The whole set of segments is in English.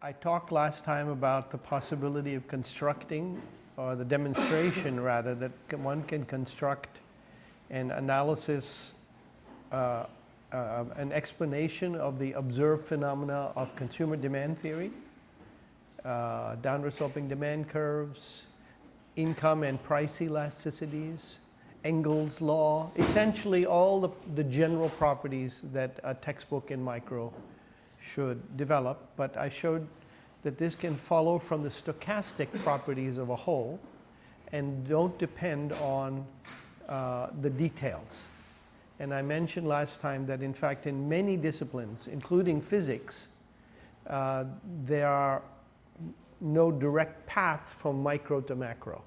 I talked last time about the possibility of constructing, or the demonstration rather, that one can construct an analysis, uh, uh, an explanation of the observed phenomena of consumer demand theory, uh, downward sloping demand curves, income and price elasticities, Engel's law, essentially all the, the general properties that a textbook in micro should develop. But I showed that this can follow from the stochastic properties of a whole and don't depend on uh, the details. And I mentioned last time that in fact in many disciplines, including physics, uh, there are no direct path from micro to macro.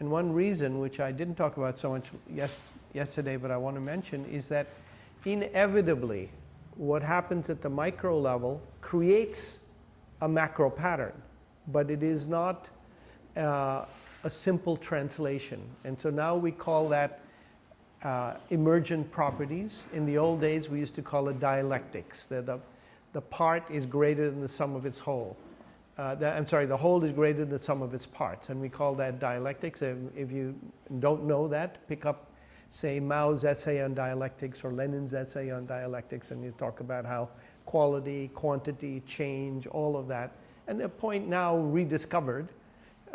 And one reason, which I didn't talk about so much yes, yesterday, but I want to mention, is that inevitably what happens at the micro level creates a macro pattern, but it is not uh, a simple translation. And so now we call that uh, emergent properties. In the old days, we used to call it dialectics. The, the, the part is greater than the sum of its whole uh, the, I'm sorry, the whole is greater than the sum of its parts, and we call that dialectics. If, if you don't know that, pick up, say, Mao's essay on dialectics or Lenin's essay on dialectics, and you talk about how quality, quantity, change, all of that. And the point now rediscovered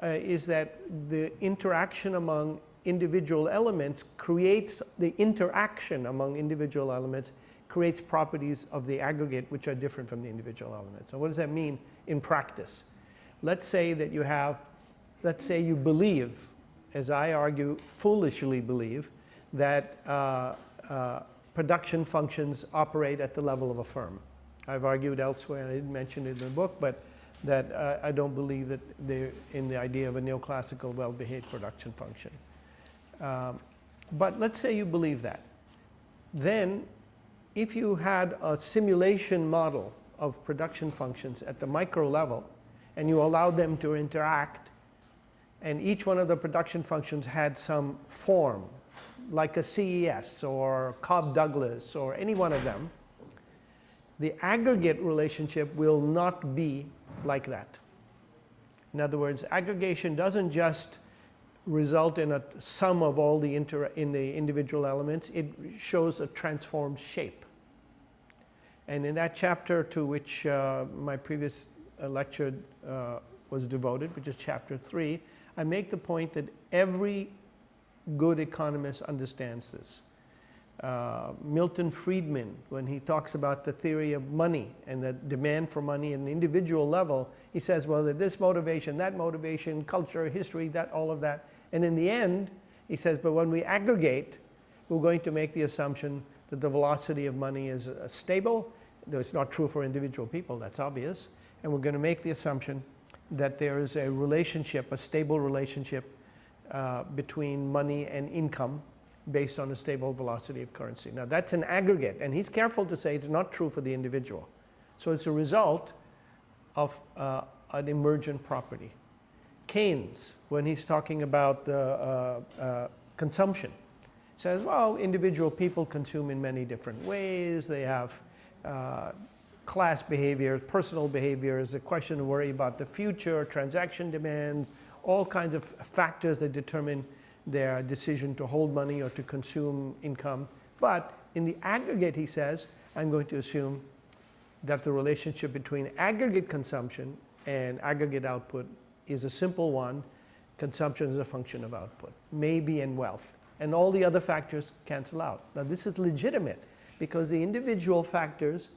uh, is that the interaction among individual elements creates the interaction among individual elements creates properties of the aggregate which are different from the individual elements. So what does that mean? in practice. Let's say that you have, let's say you believe, as I argue, foolishly believe, that uh, uh, production functions operate at the level of a firm. I've argued elsewhere, and I didn't mention it in the book, but that uh, I don't believe that they're in the idea of a neoclassical well-behaved production function. Um, but let's say you believe that. Then if you had a simulation model of production functions at the micro level and you allowed them to interact and each one of the production functions had some form like a CES or Cobb Douglas or any one of them, the aggregate relationship will not be like that. In other words, aggregation doesn't just result in a sum of all the in the individual elements, it shows a transformed shape. And in that chapter to which uh, my previous uh, lecture uh, was devoted, which is chapter three, I make the point that every good economist understands this. Uh, Milton Friedman, when he talks about the theory of money and the demand for money at an individual level, he says, well, that this motivation, that motivation, culture, history, that, all of that. And in the end, he says, but when we aggregate, we're going to make the assumption that the velocity of money is uh, stable. Though it's not true for individual people, that's obvious. And we're going to make the assumption that there is a relationship, a stable relationship uh, between money and income based on a stable velocity of currency. Now that's an aggregate, and he's careful to say it's not true for the individual. So it's a result of uh, an emergent property. Keynes, when he's talking about uh, uh, consumption, says, well, individual people consume in many different ways. They have uh, class behaviors, personal behavior. behaviors, a question to worry about the future, transaction demands, all kinds of factors that determine their decision to hold money or to consume income. But in the aggregate, he says, I'm going to assume that the relationship between aggregate consumption and aggregate output is a simple one. Consumption is a function of output, maybe in wealth and all the other factors cancel out. Now this is legitimate because the individual factors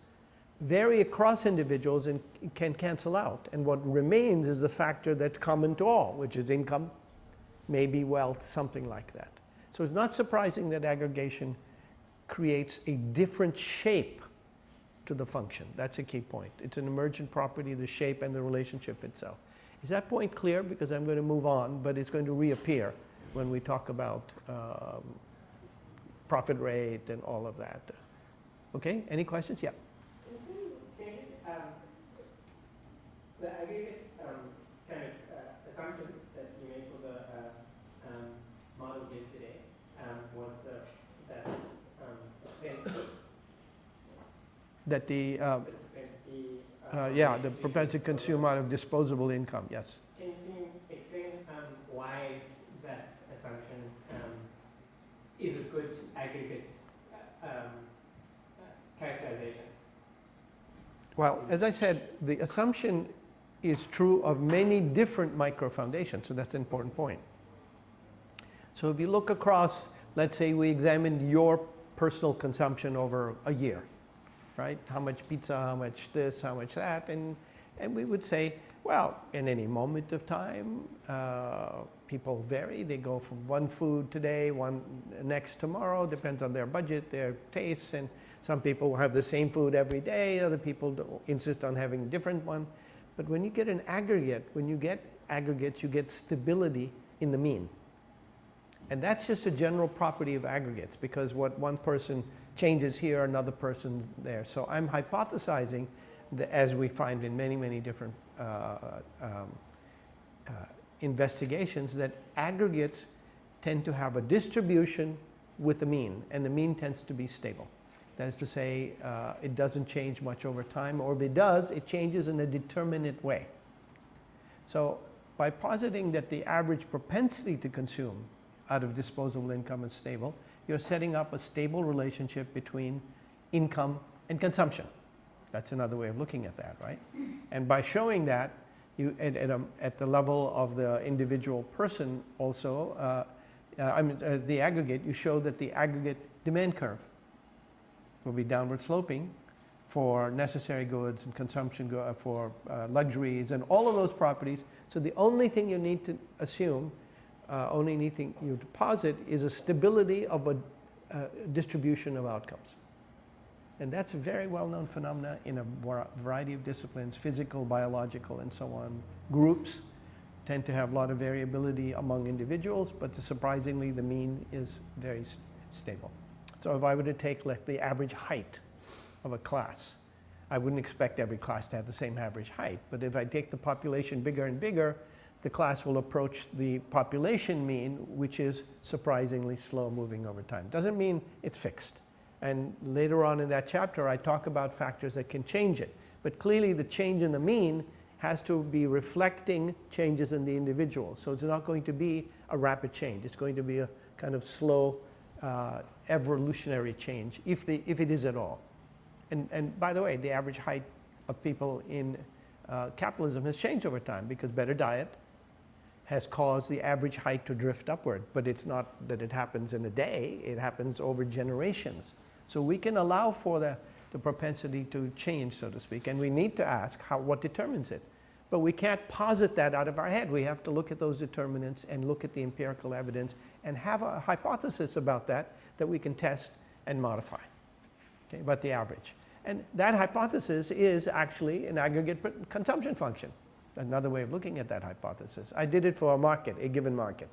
vary across individuals and can cancel out. And what remains is the factor that's common to all, which is income, maybe wealth, something like that. So it's not surprising that aggregation creates a different shape to the function. That's a key point. It's an emergent property, the shape and the relationship itself. Is that point clear? Because I'm going to move on, but it's going to reappear when we talk about um, profit rate and all of that. Okay, any questions? Yeah. Changes, um, the aggregate um, kind of uh, assumption that you made for the uh, um, models yesterday um, was the, that um, That the, uh, the propensity Uh, yeah, the propensity to consume out of disposable income, yes. Can, can you explain um, why that assumption um, is a good aggregate uh, um, uh, characterization? Well, as I said, the assumption is true of many different micro foundations, so that's an important point. So if you look across, let's say we examined your personal consumption over a year, right? How much pizza, how much this, how much that, and, and we would say, well, in any moment of time, uh, people vary. They go from one food today, one next tomorrow, depends on their budget, their tastes, and some people will have the same food every day, other people insist on having a different one. But when you get an aggregate, when you get aggregates, you get stability in the mean. And that's just a general property of aggregates because what one person changes here, another person's there. So I'm hypothesizing that as we find in many, many different uh, um, uh, investigations, that aggregates tend to have a distribution with the mean, and the mean tends to be stable. That is to say, uh, it doesn't change much over time, or if it does, it changes in a determinate way. So by positing that the average propensity to consume out of disposable income is stable, you're setting up a stable relationship between income and consumption. That's another way of looking at that, right? And by showing that, you, at, at, a, at the level of the individual person also, uh, uh, I mean, uh, the aggregate, you show that the aggregate demand curve will be downward sloping for necessary goods and consumption go, uh, for uh, luxuries and all of those properties. So the only thing you need to assume, uh, only anything you deposit is a stability of a uh, distribution of outcomes. And that's a very well-known phenomena in a variety of disciplines, physical, biological, and so on. Groups tend to have a lot of variability among individuals, but surprisingly, the mean is very s- stable. So if I were to take like the average height of a class, I wouldn't expect every class to have the same average height. But if I take the population bigger and bigger, the class will approach the population mean, which is surprisingly slow moving over time. Doesn't mean it's fixed. And later on in that chapter, I talk about factors that can change it. But clearly, the change in the mean has to be reflecting changes in the individual. So it's not going to be a rapid change. It's going to be a kind of slow uh, evolutionary change, if, the, if it is at all. And, and by the way, the average height of people in uh, capitalism has changed over time because better diet has caused the average height to drift upward. But it's not that it happens in a day, it happens over generations. So we can allow for the, the propensity to change, so to speak, and we need to ask how, what determines it. But we can't posit that out of our head. We have to look at those determinants and look at the empirical evidence and have a hypothesis about that that we can test and modify okay, about the average. And that hypothesis is actually an aggregate consumption function. Another way of looking at that hypothesis. I did it for a market, a given market.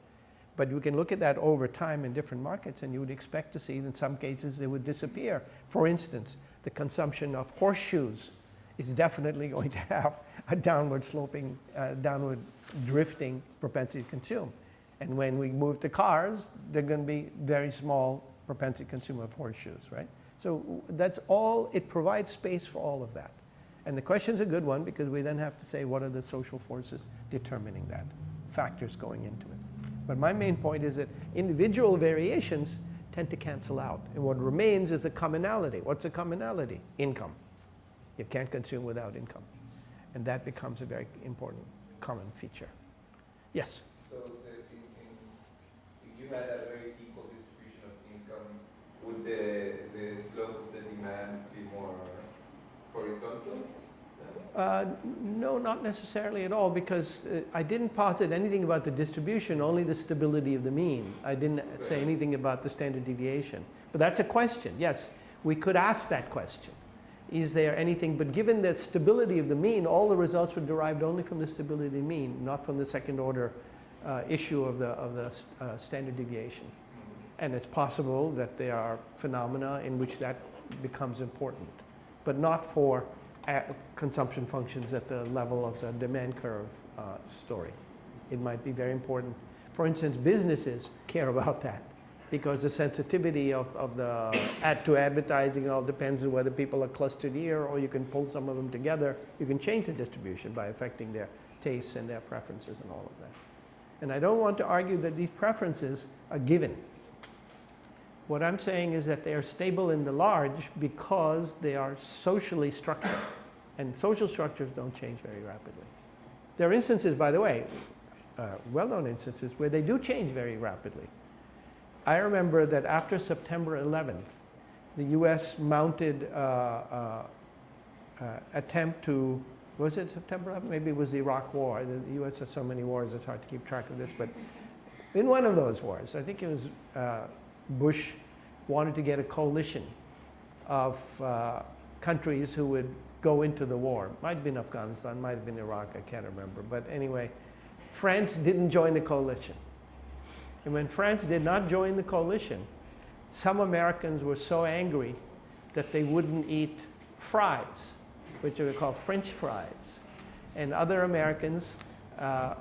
But you can look at that over time in different markets and you would expect to see in some cases they would disappear. For instance, the consumption of horseshoes is definitely going to have a downward sloping, uh, downward drifting propensity to consume. And when we move to cars, they're going to be very small propensity to consume of horseshoes, right? So that's all, it provides space for all of that. And the question's a good one because we then have to say what are the social forces determining that, factors going into it. But my main point is that individual variations tend to cancel out. And what remains is the commonality. What's the commonality? Income. You can't consume without income. And that becomes a very important common feature. Yes? So the, in, in, if you had a very equal distribution of income, would the, the slope of the demand be more horizontal? Uh, No, not necessarily at all, because uh, I didn't posit anything about the distribution, only the stability of the mean. I didn't say anything about the standard deviation. But that's a question, yes. We could ask that question. Is there anything, but given the stability of the mean, all the results were derived only from the stability of the mean, not from the second order uh, issue of the, of the uh, standard deviation. And it's possible that there are phenomena in which that becomes important, but not for uh, consumption functions at the level of the demand curve uh, story. It might be very important. For instance, businesses care about that because the sensitivity of, of the ad to advertising all depends on whether people are clustered here or you can pull some of them together. You can change the distribution by affecting their tastes and their preferences and all of that. And I don't want to argue that these preferences are given. What I'm saying is that they are stable in the large because they are socially structured. And social structures don't change very rapidly. There are instances, by the way, uh, well-known instances, where they do change very rapidly. I remember that after September 11th, the US mounted uh, uh, uh, attempt to, was it September 11th? Maybe it was the Iraq War. The US has so many wars, it's hard to keep track of this. But in one of those wars, I think it was uh, Bush wanted to get a coalition of uh, countries who would go into the war. Might have been Afghanistan, might have been Iraq, I can't remember. But anyway, France didn't join the coalition. And when France did not join the coalition, some Americans were so angry that they wouldn't eat fries, which are called French fries. And other Americans uh,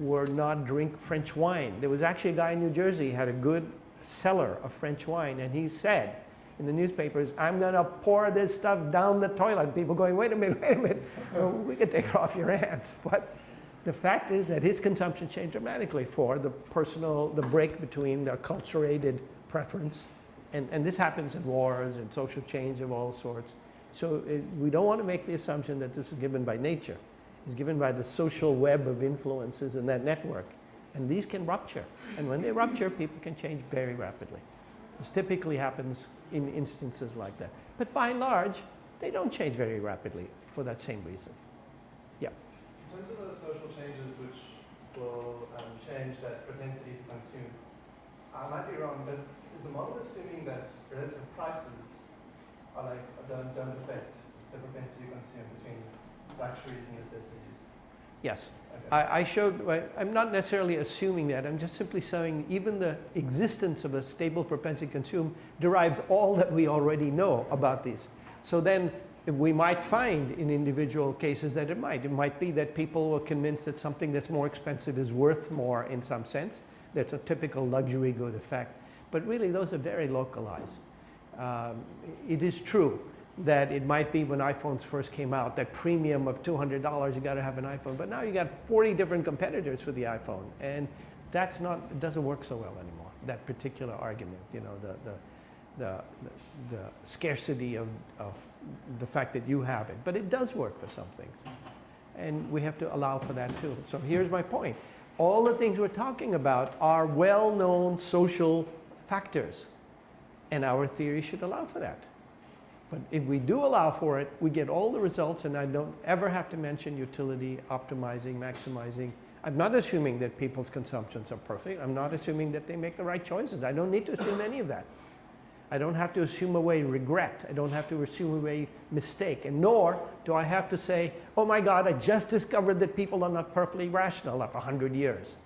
were not drink French wine. There was actually a guy in New Jersey who had a good cellar of French wine, and he said in the newspapers, I'm going to pour this stuff down the toilet. People going, wait a minute, wait a minute, we can take it off your hands. But the fact is that his consumption changed dramatically for the personal, the break between the acculturated preference, and, and this happens in wars and social change of all sorts. So it, we don't want to make the assumption that this is given by nature. It's given by the social web of influences in that network. And these can rupture. And when they rupture, people can change very rapidly. This typically happens in instances like that. But by and large, they don't change very rapidly for that same reason. Yeah. In terms of the social changes which will um, change that propensity to consume, I might be wrong, but is the model assuming that relative prices are like don't, don't affect the propensity to consume between luxuries and necessities? Yes. Okay. I, I showed, I'm not necessarily assuming that, I'm just simply saying even the existence of a stable propensity to consume derives all that we already know about these. So then we might find in individual cases that it might. It might be that people are convinced that something that's more expensive is worth more in some sense. That's a typical luxury good effect. But really those are very localized. Um, it is true that it might be when iPhones first came out, that premium of $200, you got to have an iPhone. But now you got 40 different competitors for the iPhone. And that's not, it doesn't work so well anymore, that particular argument, you know, the, the, the, the, the scarcity of, of the fact that you have it. But it does work for some things. And we have to allow for that too. So here's my point. All the things we're talking about are well-known social factors. And our theory should allow for that. But if we do allow for it, we get all the results and I don't ever have to mention utility, optimizing, maximizing. I'm not assuming that people's consumptions are perfect. I'm not assuming that they make the right choices. I don't need to assume any of that. I don't have to assume away regret. I don't have to assume away mistake. And nor do I have to say, oh my God, I just discovered that people are not perfectly rational after 100 years.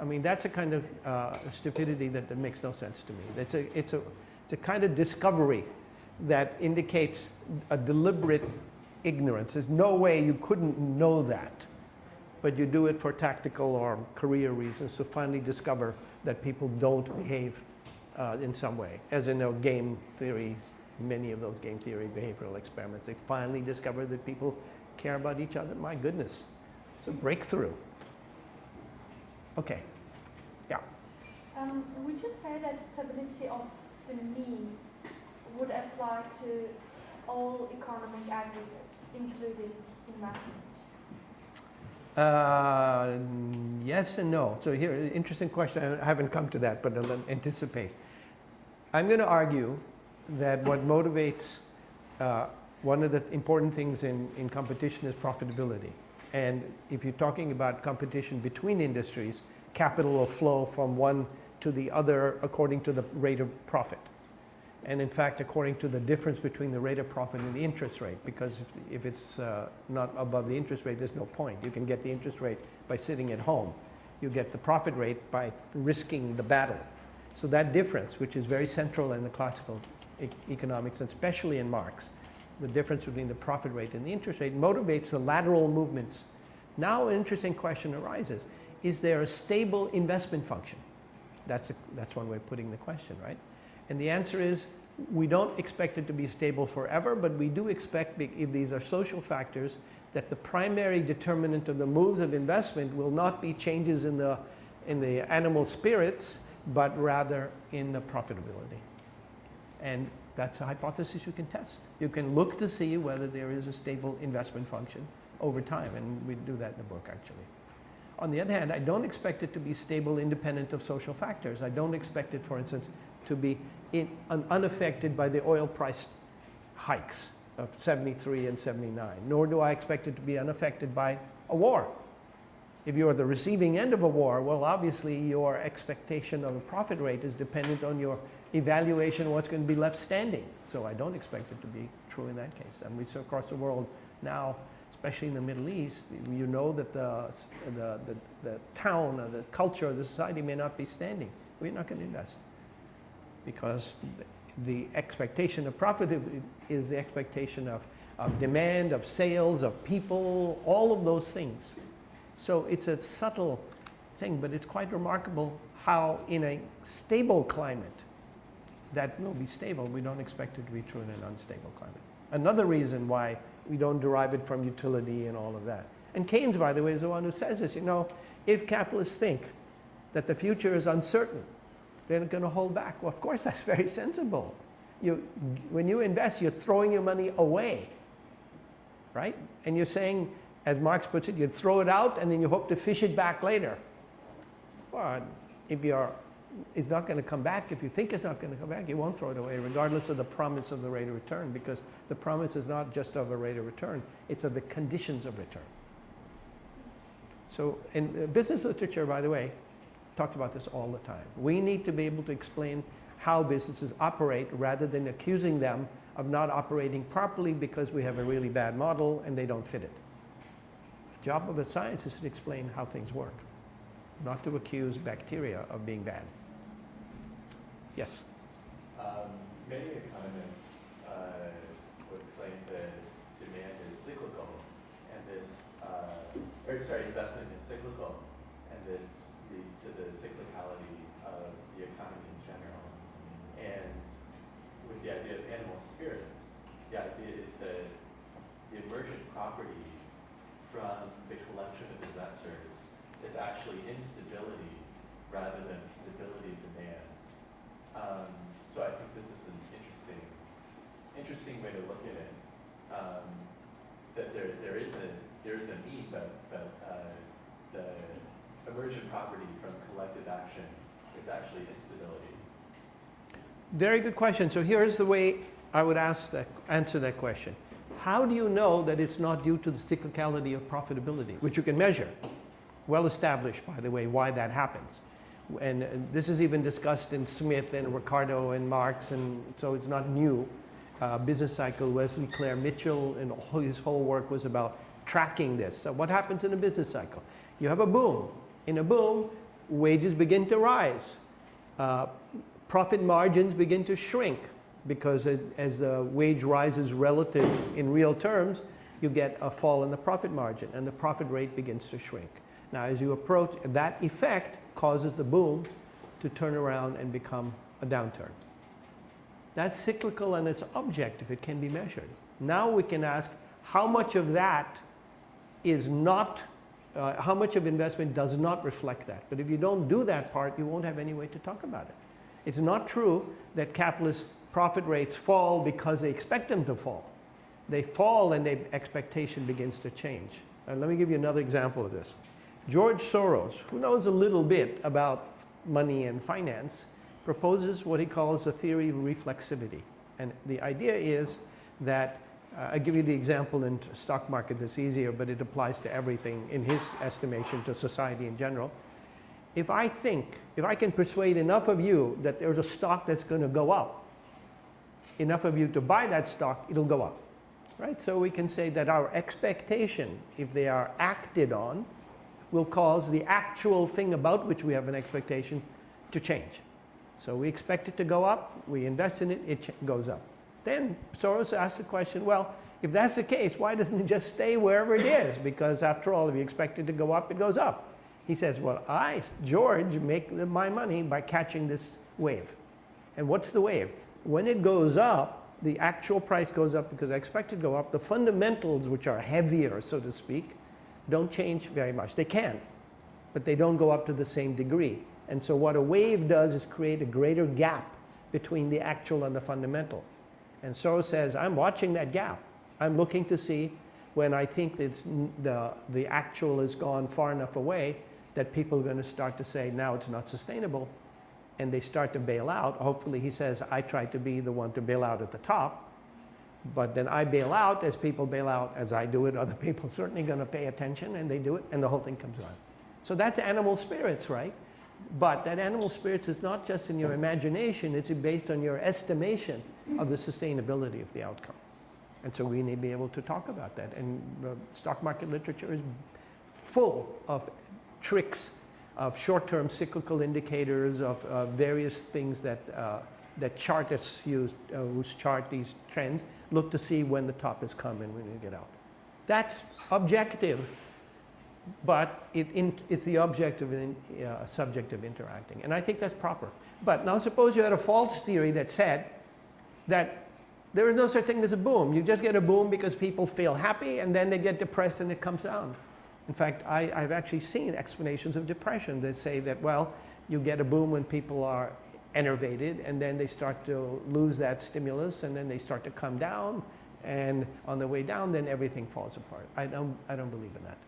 I mean, that's a kind of uh, stupidity that, that makes no sense to me. It's a, it's, a, it's a kind of discovery that indicates a deliberate ignorance. There's no way you couldn't know that, but you do it for tactical or career reasons to finally discover that people don't behave uh, in some way. As in you game theory, many of those game theory behavioral experiments, they finally discovered that people care about each other. My goodness, it's a breakthrough. Okay, yeah. Um, would you say that stability of the mean would apply to all economic aggregates, including investment? Uh, yes and no. So here, interesting question. I haven't come to that, but I'll anticipate. I'm going to argue that what motivates uh, one of the important things in, in competition is profitability. And if you're talking about competition between industries, capital will flow from one to the other according to the rate of profit. And in fact, according to the difference between the rate of profit and the interest rate, because if, if it's uh, not above the interest rate, there's no point. You can get the interest rate by sitting at home. You get the profit rate by risking the battle. So that difference, which is very central in the classical e economics, and especially in Marx, the difference between the profit rate and the interest rate motivates the lateral movements. Now an interesting question arises. Is there a stable investment function? That's, a, that's one way of putting the question, right? And the answer is, we don't expect it to be stable forever, but we do expect, if these are social factors, that the primary determinant of the moves of investment will not be changes in the, in the animal spirits, but rather in the profitability. And that's a hypothesis you can test. You can look to see whether there is a stable investment function over time, and we do that in the book, actually. On the other hand, I don't expect it to be stable independent of social factors. I don't expect it, for instance, to be in, un, unaffected by the oil price hikes of 73 and 79, nor do I expect it to be unaffected by a war. If you're the receiving end of a war, well, obviously your expectation of a profit rate is dependent on your evaluation of what's going to be left standing. So I don't expect it to be true in that case. And we see across the world now, especially in the Middle East, you know that the, the, the, the town or the culture or the society may not be standing. We're not going to invest because the expectation of profit is the expectation of, of demand, of sales, of people, all of those things. So it's a subtle thing, but it's quite remarkable how in a stable climate, that will be stable. We don't expect it to be true in an unstable climate. Another reason why we don't derive it from utility and all of that. And Keynes, by the way, is the one who says this. You know, if capitalists think that the future is uncertain, they're going to hold back. Well, of course, that's very sensible. You, when you invest, you're throwing your money away, right? And you're saying, as Marx puts it, you throw it out and then you hope to fish it back later. Well, if you're, it's not going to come back, if you think it's not going to come back, you won't throw it away, regardless of the promise of the rate of return, because the promise is not just of a rate of return, it's of the conditions of return. So in uh, business literature, by the way, talks about this all the time. We need to be able to explain how businesses operate rather than accusing them of not operating properly because we have a really bad model and they don't fit it. Job of a science is to explain how things work, not to accuse bacteria of being bad. Yes? Um, many economists uh, would claim that demand is cyclical, and this, uh, or sorry, investment is cyclical, and this leads to the cyclicality of the economy in general. And with the idea of animal spirits, the idea is that the emergent property from the collection of investors is actually instability rather than stability demand. Um, so I think this is an interesting, interesting way to look at it. Um, that there, there is a there is a need, but but uh, the emergent property from collective action is actually instability. Very good question. So here's the way I would ask that, answer that question. How do you know that it's not due to the cyclicality of profitability, which you can measure? Well established, by the way, why that happens. And, this is even discussed in Smith and Ricardo and Marx, and so it's not new. Uh, business cycle, Wesley Clair Mitchell, and his whole work was about tracking this. So what happens in a business cycle? You have a boom. In a boom, wages begin to rise. Uh, profit margins begin to shrink because it, as the wage rises relative in real terms, you get a fall in the profit margin and the profit rate begins to shrink. Now as you approach, that effect causes the boom to turn around and become a downturn. That's cyclical and it's objective, it can be measured. Now we can ask how much of that is not, uh, how much of investment does not reflect that. But if you don't do that part, you won't have any way to talk about it. It's not true that capitalist profit rates fall because they expect them to fall. They fall and the expectation begins to change. Uh, let me give you another example of this. George Soros, who knows a little bit about money and finance, proposes what he calls a theory of reflexivity. And the idea is that, uh, I'll give you the example in stock markets, it's easier, but it applies to everything in his estimation to society in general. If I think, if I can persuade enough of you that there's a stock that's going to go up, enough of you to buy that stock, it'll go up. Right? So we can say that our expectation, if they are acted on, will cause the actual thing about which we have an expectation to change. So we expect it to go up, we invest in it, it goes up. Then Soros asks the question, well, if that's the case, why doesn't it just stay wherever it is? Because after all, if you expect it to go up, it goes up. He says, well, I, George, make the- my money by catching this wave. And what's the wave? When it goes up, the actual price goes up because I expect it to go up. The fundamentals, which are heavier, so to speak, don't change very much. They can, but they don't go up to the same degree. And so what a wave does is create a greater gap between the actual and the fundamental. And Soros says, I'm watching that gap. I'm looking to see when I think it's the, the actual has gone far enough away that people are going to start to say, now it's not sustainable. And they start to bail out. Hopefully, he says, I try to be the one to bail out at the top. But then I bail out as people bail out, as I do it. Other people are certainly going to pay attention and they do it, and the whole thing comes around. So that's animal spirits, right? But that animal spirits is not just in your imagination, it's based on your estimation of the sustainability of the outcome. And so we need to be able to talk about that. And uh, stock market literature is full of tricks of short-term cyclical indicators of uh, various things that, uh, that chartists use, uh, whose chart these trends, look to see when the top has come and when you get out. That's objective, but it in, it's the objective uh, subject of interacting. And I think that's proper. But now suppose you had a false theory that said that there is no such thing as a boom. You just get a boom because people feel happy and then they get depressed and it comes down. In fact, I, I've actually seen explanations of depression that say that, well, you get a boom when people are enervated and then they start to lose that stimulus and then they start to come down and on the way down then everything falls apart. I don't, I don't believe in that.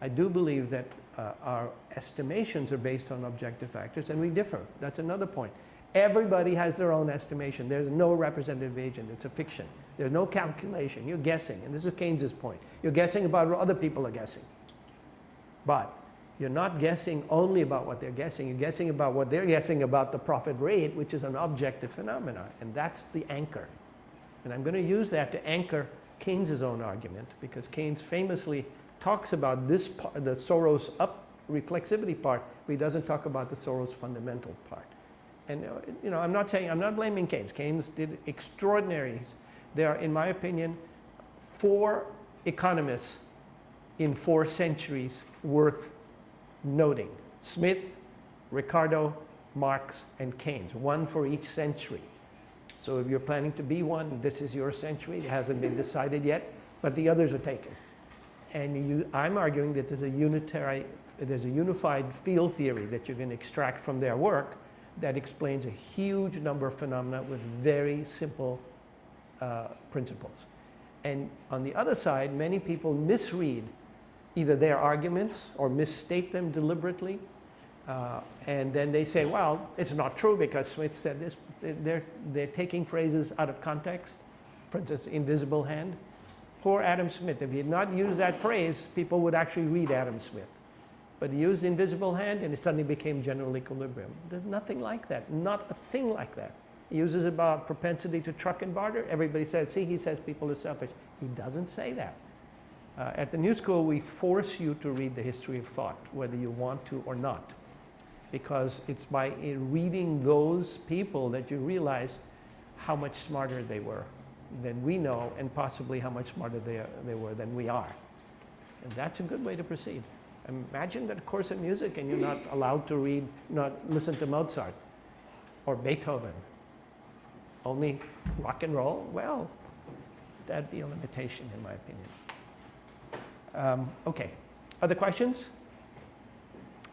I do believe that uh, our estimations are based on objective factors and we differ. That's another point. Everybody has their own estimation. There's no representative agent. It's a fiction. There's no calculation. You're guessing. And this is Keynes's point. You're guessing about what other people are guessing. But you're not guessing only about what they're guessing. You're guessing about what they're guessing about the profit rate, which is an objective phenomenon. And that's the anchor. And I'm going to use that to anchor Keynes's own argument because Keynes famously talks about this part, the Soros up reflexivity part, but he doesn't talk about the Soros fundamental part. And uh, you know, I'm not saying I'm not blaming Keynes. Keynes did extraordinaries. There are, in my opinion, four economists in four centuries worth noting: Smith, Ricardo, Marx, and Keynes. One for each century. So if you're planning to be one, this is your century. It hasn't been decided yet, but the others are taken. And you, I'm arguing that there's a unitary, there's a unified field theory that you can extract from their work that explains a huge number of phenomena with very simple uh, principles. And on the other side, many people misread either their arguments or misstate them deliberately. Uh, and then they say, well, it's not true because Smith said this. They're, they're taking phrases out of context. For instance, invisible hand. Poor Adam Smith. If he had not used that phrase, people would actually read Adam Smith. But he used invisible hand and it suddenly became general equilibrium. There's nothing like that, not a thing like that. He uses about propensity to truck and barter. Everybody says, see, he says people are selfish. He doesn't say that. Uh, at the New School, we force you to read the history of thought, whether you want to or not. Because it's by reading those people that you realize how much smarter they were than we know, and possibly how much smarter they, they were than we are. And that's a good way to proceed. Imagine that course in music and you're not allowed to read, not listen to Mozart or Beethoven. Only rock and roll? Well, that'd be a limitation in my opinion. Um, okay, other questions?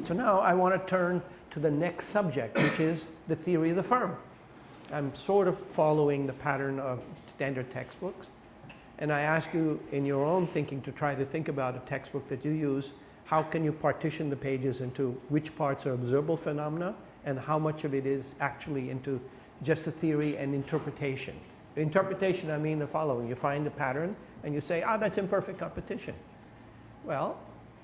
So now I want to turn to the next subject, which is the theory of the firm. I'm sort of following the pattern of standard textbooks. And I ask you in your own thinking to try to think about a textbook that you use. How can you partition the pages into which parts are observable phenomena and how much of it is actually into just the theory and interpretation? Interpretation, I mean the following. You find the pattern and you say, ah, that's imperfect competition. Well,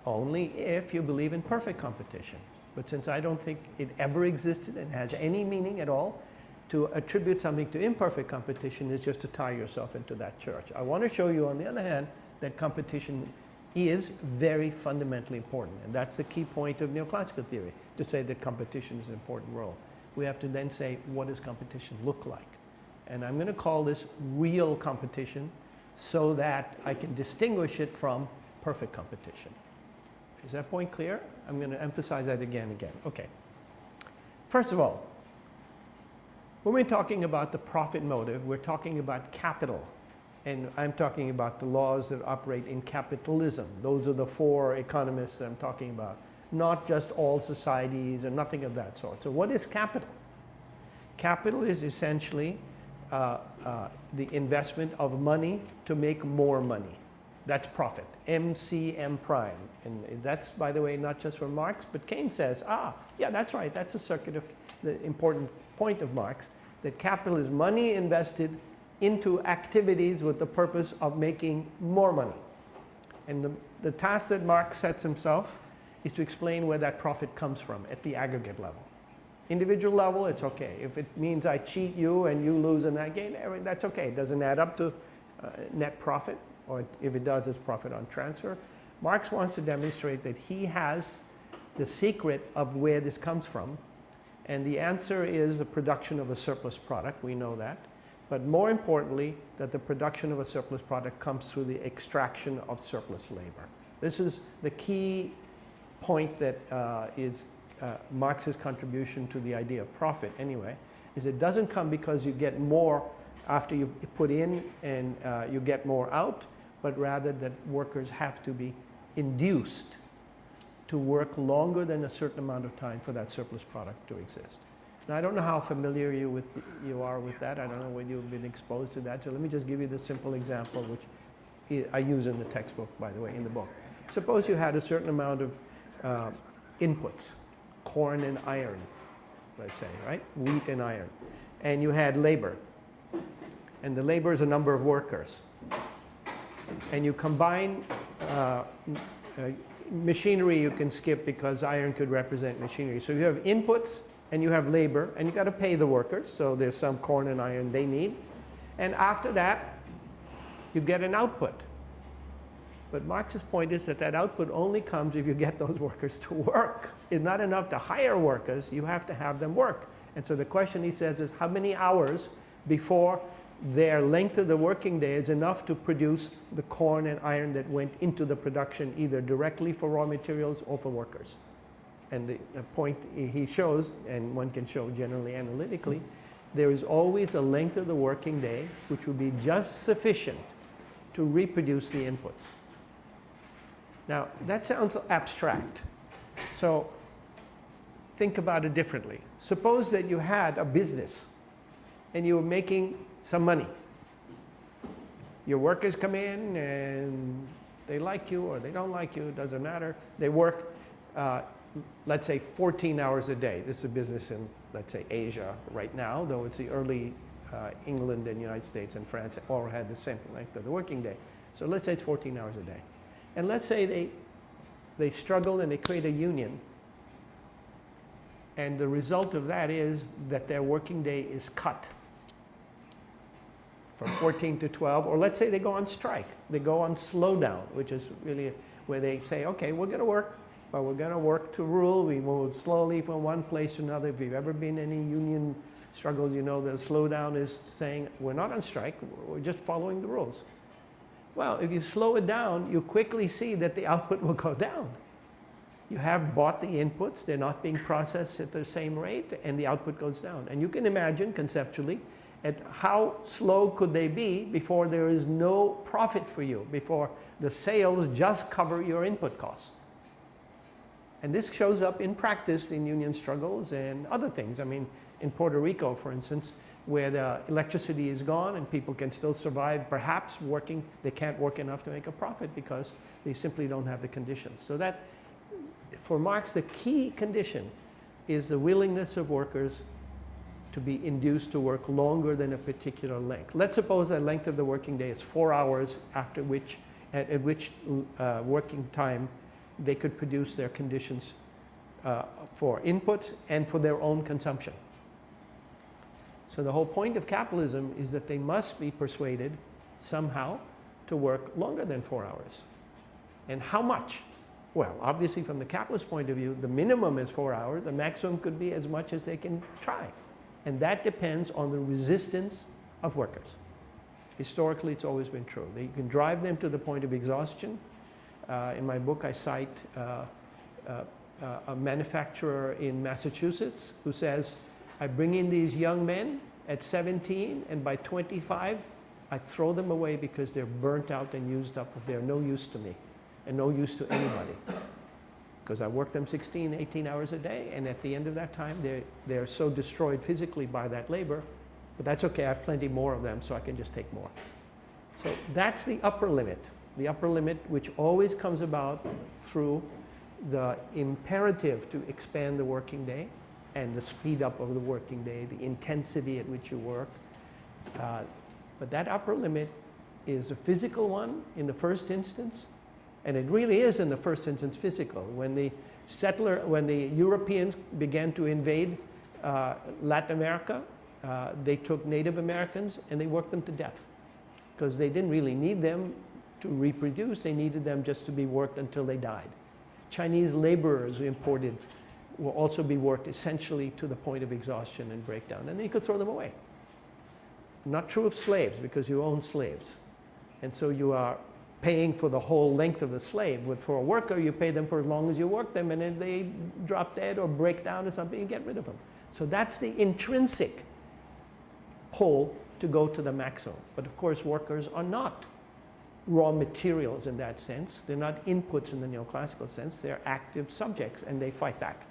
only if you believe in perfect competition. But since I don't think it ever existed and has any meaning at all, to attribute something to imperfect competition is just to tie yourself into that church. I want to show you, on the other hand, that competition is very fundamentally important. And that's the key point of neoclassical theory, to say that competition is an important role. We have to then say, what does competition look like? And I'm going to call this real competition so that I can distinguish it from perfect competition. Is that point clear? I'm going to emphasize that again and again. Okay. First of all, when we're talking about the profit motive, we're talking about capital. And I'm talking about the laws that operate in capitalism. Those are the four economists that I'm talking about. Not just all societies and nothing of that sort. So what is capital? Capital is essentially uh, uh, the investment of money to make more money. That's profit, MCM prime. And that's, by the way, not just from Marx, but Keynes says, ah, yeah, that's right, that's a circuit of the important point of Marx, that capital is money invested into activities with the purpose of making more money. And the, the task that Marx sets himself is to explain where that profit comes from at the aggregate level. Individual level, it's okay. If it means I cheat you and you lose and I gain, that's okay. It doesn't add up to uh, net profit, or if it does, it's profit on transfer. Marx wants to demonstrate that he has the secret of where this comes from. And the answer is the production of a surplus product. We know that. But more importantly, that the production of a surplus product comes through the extraction of surplus labor. This is the key point that uh, is uh, Marx's contribution to the idea of profit anyway, is it doesn't come because you get more after you put in and uh, you get more out, but rather that workers have to be induced to work longer than a certain amount of time for that surplus product to exist. Now, I don't know how familiar you, with, you are with that. I don't know whether you've been exposed to that. So let me just give you the simple example, which I use in the textbook, by the way, in the book. Suppose you had a certain amount of uh, inputs, corn and iron, let's say, right? Wheat and iron. And you had labor. And the labor is a number of workers. And you combine uh, uh, machinery you can skip because iron could represent machinery. So you have inputs and you have labor and you got to pay the workers. So there's some corn and iron they need. And after that, you get an output. But Marx's point is that that output only comes if you get those workers to work. It's not enough to hire workers, you have to have them work. And so the question he says is how many hours before their length of the working day is enough to produce the corn and iron that went into the production either directly for raw materials or for workers. And the, the point he shows, and one can show generally analytically, there is always a length of the working day which will be just sufficient to reproduce the inputs. Now, that sounds abstract. So think about it differently. Suppose that you had a business and you were making some money. Your workers come in and they like you or they don't like you, it doesn't matter. They work, uh, let's say, 14 hours a day. This is a business in, let's say, Asia right now, though it's the early uh, England and United States and France all had the same length of the working day. So let's say it's 14 hours a day. And let's say they, they struggle and they create a union. And the result of that is that their working day is cut from 14 to 12. Or let's say they go on strike. They go on slowdown, which is really where they say, okay, we're going to work, but we're going to work to rule. We move slowly from one place to another. If you've ever been in any union struggles, you know that slowdown is saying, we're not on strike, we're just following the rules. Well, if you slow it down, you quickly see that the output will go down. You have bought the inputs, they're not being processed at the same rate, and the output goes down. And you can imagine conceptually at how slow could they be before there is no profit for you, before the sales just cover your input costs. And this shows up in practice in union struggles and other things. I mean, in Puerto Rico, for instance, where the electricity is gone and people can still survive, perhaps working, they can't work enough to make a profit because they simply don't have the conditions. So that, for Marx, the key condition is the willingness of workers to be induced to work longer than a particular length. Let's suppose that length of the working day is four hours after which, at, at which uh, working time they could produce their conditions uh, for inputs and for their own consumption. So the whole point of capitalism is that they must be persuaded somehow to work longer than four hours. And how much? Well, obviously from the capitalist point of view, the minimum is four hours. The maximum could be as much as they can try. And that depends on the resistance of workers. Historically, it's always been true. You can drive them to the point of exhaustion, Uh, in my book, I cite uh, uh, uh, a manufacturer in Massachusetts who says, I bring in these young men at 17, and by 25, I throw them away because they're burnt out and used up. They're no use to me and no use to anybody. Because I work them 16, 18 hours a day, and at the end of that time, they're, they're so destroyed physically by that labor, but that's okay, I have plenty more of them, so I can just take more. So that's the upper limit. The upper limit, which always comes about through the imperative to expand the working day and the speed up of the working day, the intensity at which you work. Uh, but that upper limit is a physical one in the first instance, and it really is in the first instance physical. When the settler, when the Europeans began to invade uh, Latin America, uh, they took Native Americans and they worked them to death because they didn't really need them to reproduce. They needed them just to be worked until they died. Chinese laborers imported will also be worked essentially to the point of exhaustion and breakdown, and then you could throw them away. Not true of slaves because you own slaves. And so you are paying for the whole length of the slave. But for a worker, you pay them for as long as you work them, and if they drop dead or break down or something, you get rid of them. So that's the intrinsic pull to go to the maximum. But of course, workers are not raw materials in that sense. They're not inputs in the neoclassical sense. They're active subjects, and they fight back.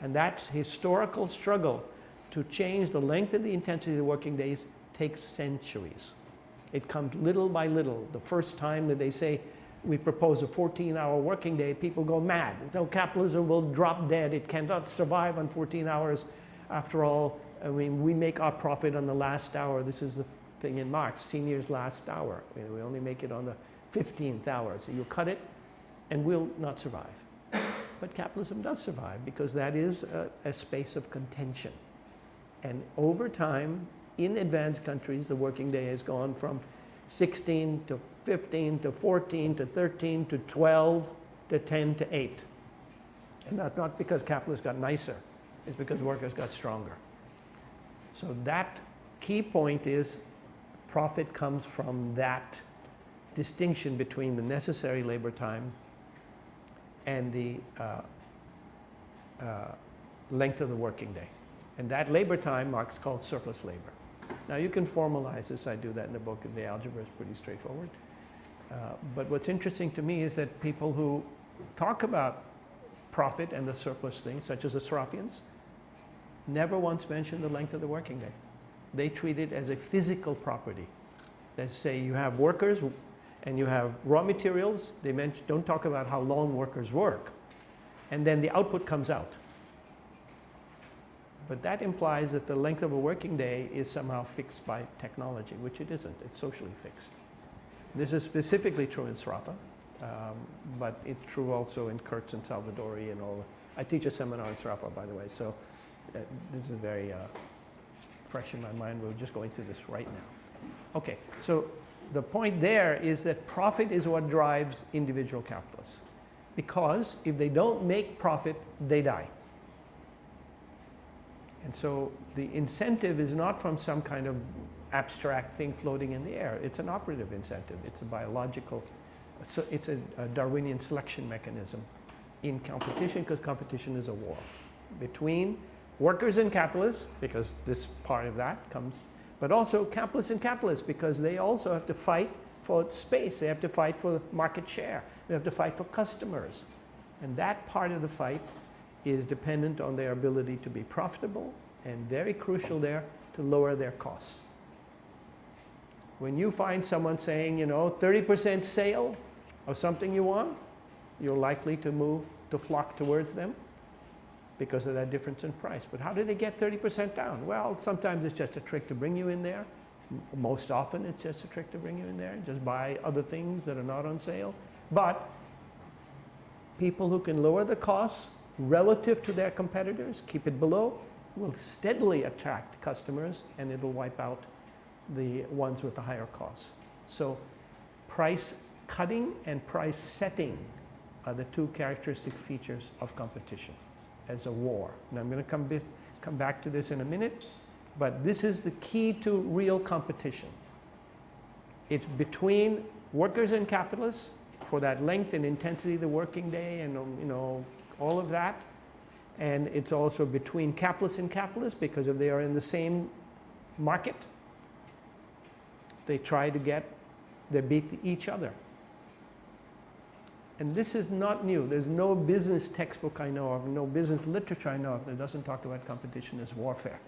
And that historical struggle to change the length and the intensity of the working days takes centuries. It comes little by little. The first time that they say, we propose a 14-hour working day, people go mad. No, capitalism will drop dead. It cannot survive on 14 hours. After all, I mean, we make our profit on the last hour. This is the thing in Marx, senior's last hour. We only make it on the 15th hour. So you cut it, and we'll not survive. But capitalism does survive because that is a, a space of contention. And over time, in advanced countries, the working day has gone from 16 to 15 to 14 to 13 to 12 to 10 to 8. And that's not because capitalists got nicer, it's because workers got stronger. So that key point is profit comes from that distinction between the necessary labor time and the uh, uh, length of the working day. And that labor time Marx called surplus labor. Now you can formalize this, I do that in the book, and the algebra is pretty straightforward. Uh, but what's interesting to me is that people who talk about profit and the surplus thing, such as the Sraffians, never once mention the length of the working day. They treat it as a physical property. They say you have workers and you have raw materials. They don't talk about how long workers work. And then the output comes out. But that implies that the length of a working day is somehow fixed by technology, which it isn't. It's socially fixed. This is specifically true in Sraffa, um, but it's true also in Kurz and Salvadori and all. I teach a seminar in Sraffa, by the way, so uh, this is very uh, fresh in my mind. We're just going through this right now. Okay, so the point there is that profit is what drives individual capitalists. Because if they don't make profit, they die. And so the incentive is not from some kind of abstract thing floating in the air. It's an operative incentive. It's a biological, a, it's a, a Darwinian selection mechanism in competition because competition is a war between workers and capitalists, because this part of that comes, but also capitalists and capitalists because they also have to fight for space. They have to fight for market share. They have to fight for customers. And that part of the fight is dependent on their ability to be profitable and very crucial there to lower their costs. When you find someone saying, you know, 30% sale of something you want, you're likely to move, to flock towards them because of that difference in price. But how do they get 30% down? Well, sometimes it's just a trick to bring you in there. Most often it's just a trick to bring you in there. Just buy other things that are not on sale. But people who can lower the costs relative to their competitors, keep it below, will steadily attract customers and it'll wipe out the ones with the higher costs. So price cutting and price setting are the two characteristic features of competition as a war. And I'm going to come, come back to this in a minute, but this is the key to real competition. It's between workers and capitalists for that length and intensity of the working day and, um, you know, all of that. And it's also between capitalists and capitalists because if they are in the same market, they try to get, they beat each other. And this is not new. There's no business textbook I know of, no business literature I know of that doesn't talk about competition as warfare.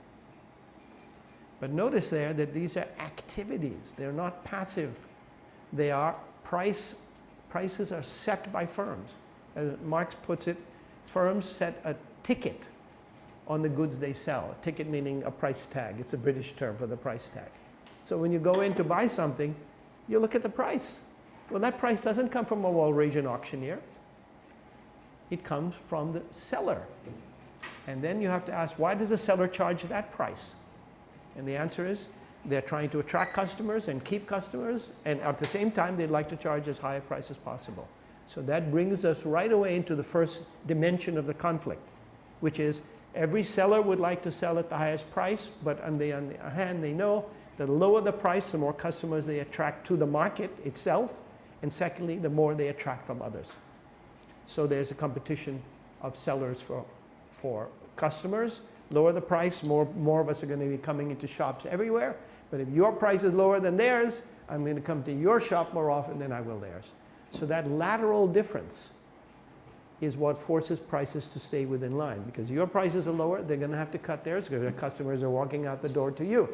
But notice there that these are activities. They're not passive. They are price, prices are set by firms. As Marx puts it, firms set a ticket on the goods they sell. A ticket meaning a price tag. It's a British term for the price tag. So when you go in to buy something, you look at the price. Well, that price doesn't come from a Walrasian auctioneer. It comes from the seller. And then you have to ask, why does the seller charge that price? And the answer is, they're trying to attract customers and keep customers, and at the same time, they'd like to charge as high a price as possible. So that brings us right away into the first dimension of the conflict, which is every seller would like to sell at the highest price, but on the on other hand, they know the lower the price, the more customers they attract to the market itself, and secondly, the more they attract from others. So there's a competition of sellers for, for customers. Lower the price, more, more of us are going to be coming into shops everywhere. But if your price is lower than theirs, I'm going to come to your shop more often than I will theirs. So that lateral difference is what forces prices to stay within line. Because your prices are lower, they're going to have to cut theirs because their customers are walking out the door to you.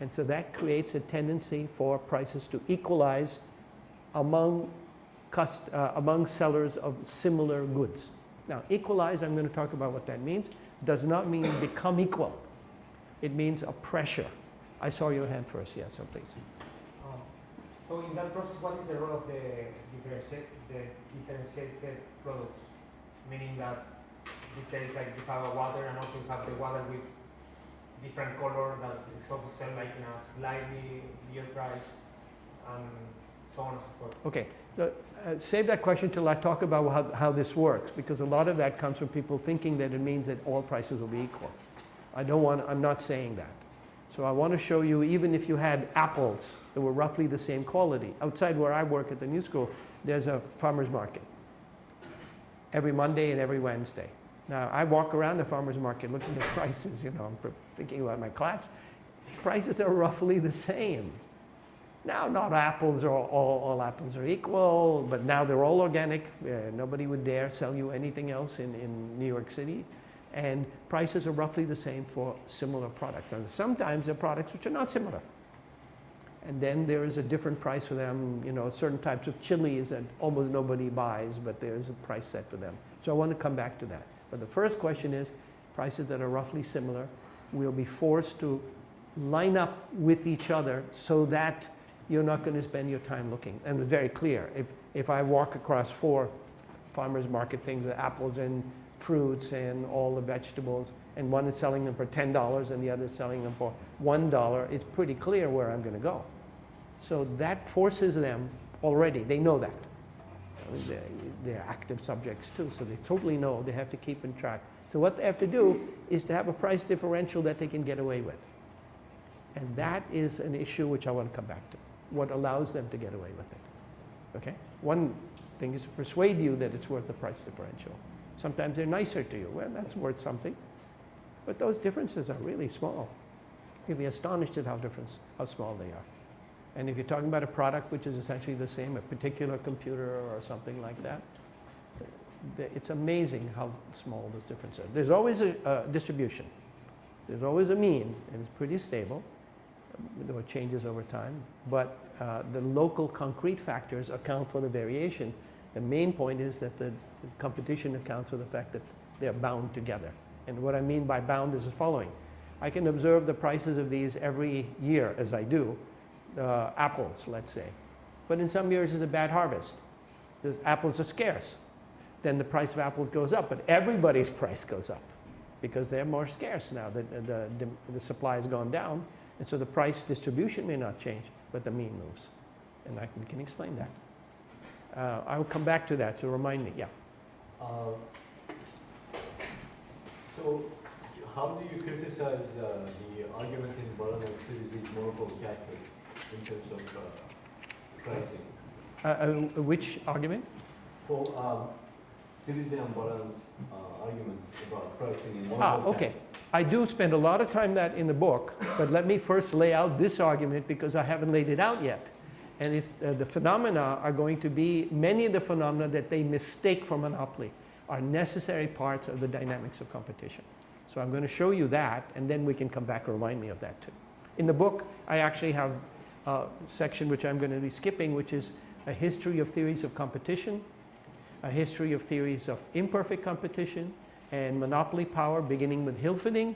And so that creates a tendency for prices to equalize among, uh, among sellers of similar goods. Now, equalize, I'm going to talk about what that means, does not mean become equal. It means a pressure. I saw your hand first, yes, so please. So in that process, what is the role of the differentiate, the differentiated products? Meaning that these days, like you have a water and also you have the water with different color that is also sell like in a slightly bigger price and so on and so forth. Okay, uh, save that question till I talk about how, how this works, because a lot of that comes from people thinking that it means that all prices will be equal. I don't want, I'm not saying that. So I want to show you, even if you had apples that were roughly the same quality, outside where I work at the new school, there's a farmer's market every Monday and every Wednesday. Now, I walk around the farmer's market looking at prices, you know, I'm thinking about my class. Prices are roughly the same. Now, not apples are all, all, apples are equal, but now they're all organic. Uh, nobody would dare sell you anything else in, in New York City. And prices are roughly the same for similar products. And sometimes there are products which are not similar. And then there is a different price for them, you know, certain types of chilies that almost nobody buys, but there's a price set for them. So I want to come back to that. But the first question is, prices that are roughly similar will be forced to line up with each other so that you're not going to spend your time looking. And it's very clear. If, if I walk across four farmers market things with apples and fruits and all the vegetables, and one is selling them for $10 and the other is selling them for $1, it's pretty clear where I'm going to go. So that forces them already, they know that. They're, they're active subjects too, so they totally know they have to keep in track. So what they have to do is to have a price differential that they can get away with. And that is an issue which I want to come back to, what allows them to get away with it. Okay? One thing is to persuade you that it's worth the price differential. Sometimes they're nicer to you. Well, that's worth something. But those differences are really small. You'll be astonished at how different, how small they are. And if you're talking about a product which is essentially the same, a particular computer or something like that, it's amazing how small those differences are. There's always a, a distribution. There's always a mean, and it's pretty stable, though it changes over time. But uh, the local concrete factors account for the variation. The main point is that the competition accounts for the fact that they're bound together. And what I mean by bound is the following. I can observe the prices of these every year, as I do, uh, apples, let's say. But in some years, it's a bad harvest. The apples are scarce. Then the price of apples goes up, but everybody's price goes up because they're more scarce now. The, the, the, the supply has gone down, and so the price distribution may not change, but the mean moves. And I can, can explain that. Uh, I will come back to that, so remind me. Yeah. Uh, So, how do you criticize uh, the argument in Baran and Sweezy's is monopoly capitalist in terms of uh, pricing? Uh, uh, which argument? For um, Citizen Baran's uh, argument about pricing in one Ah, okay. I do spend a lot of time that in the book, but let me first lay out this argument because I haven't laid it out yet. And if, uh, the phenomena are going to be, many of the phenomena that they mistake for monopoly are necessary parts of the dynamics of competition. So I'm going to show you that, and then we can come back and remind me of that too. In the book, I actually have a section which I'm going to be skipping, which is a history of theories of competition, a history of theories of imperfect competition, and monopoly power, beginning with Hilferding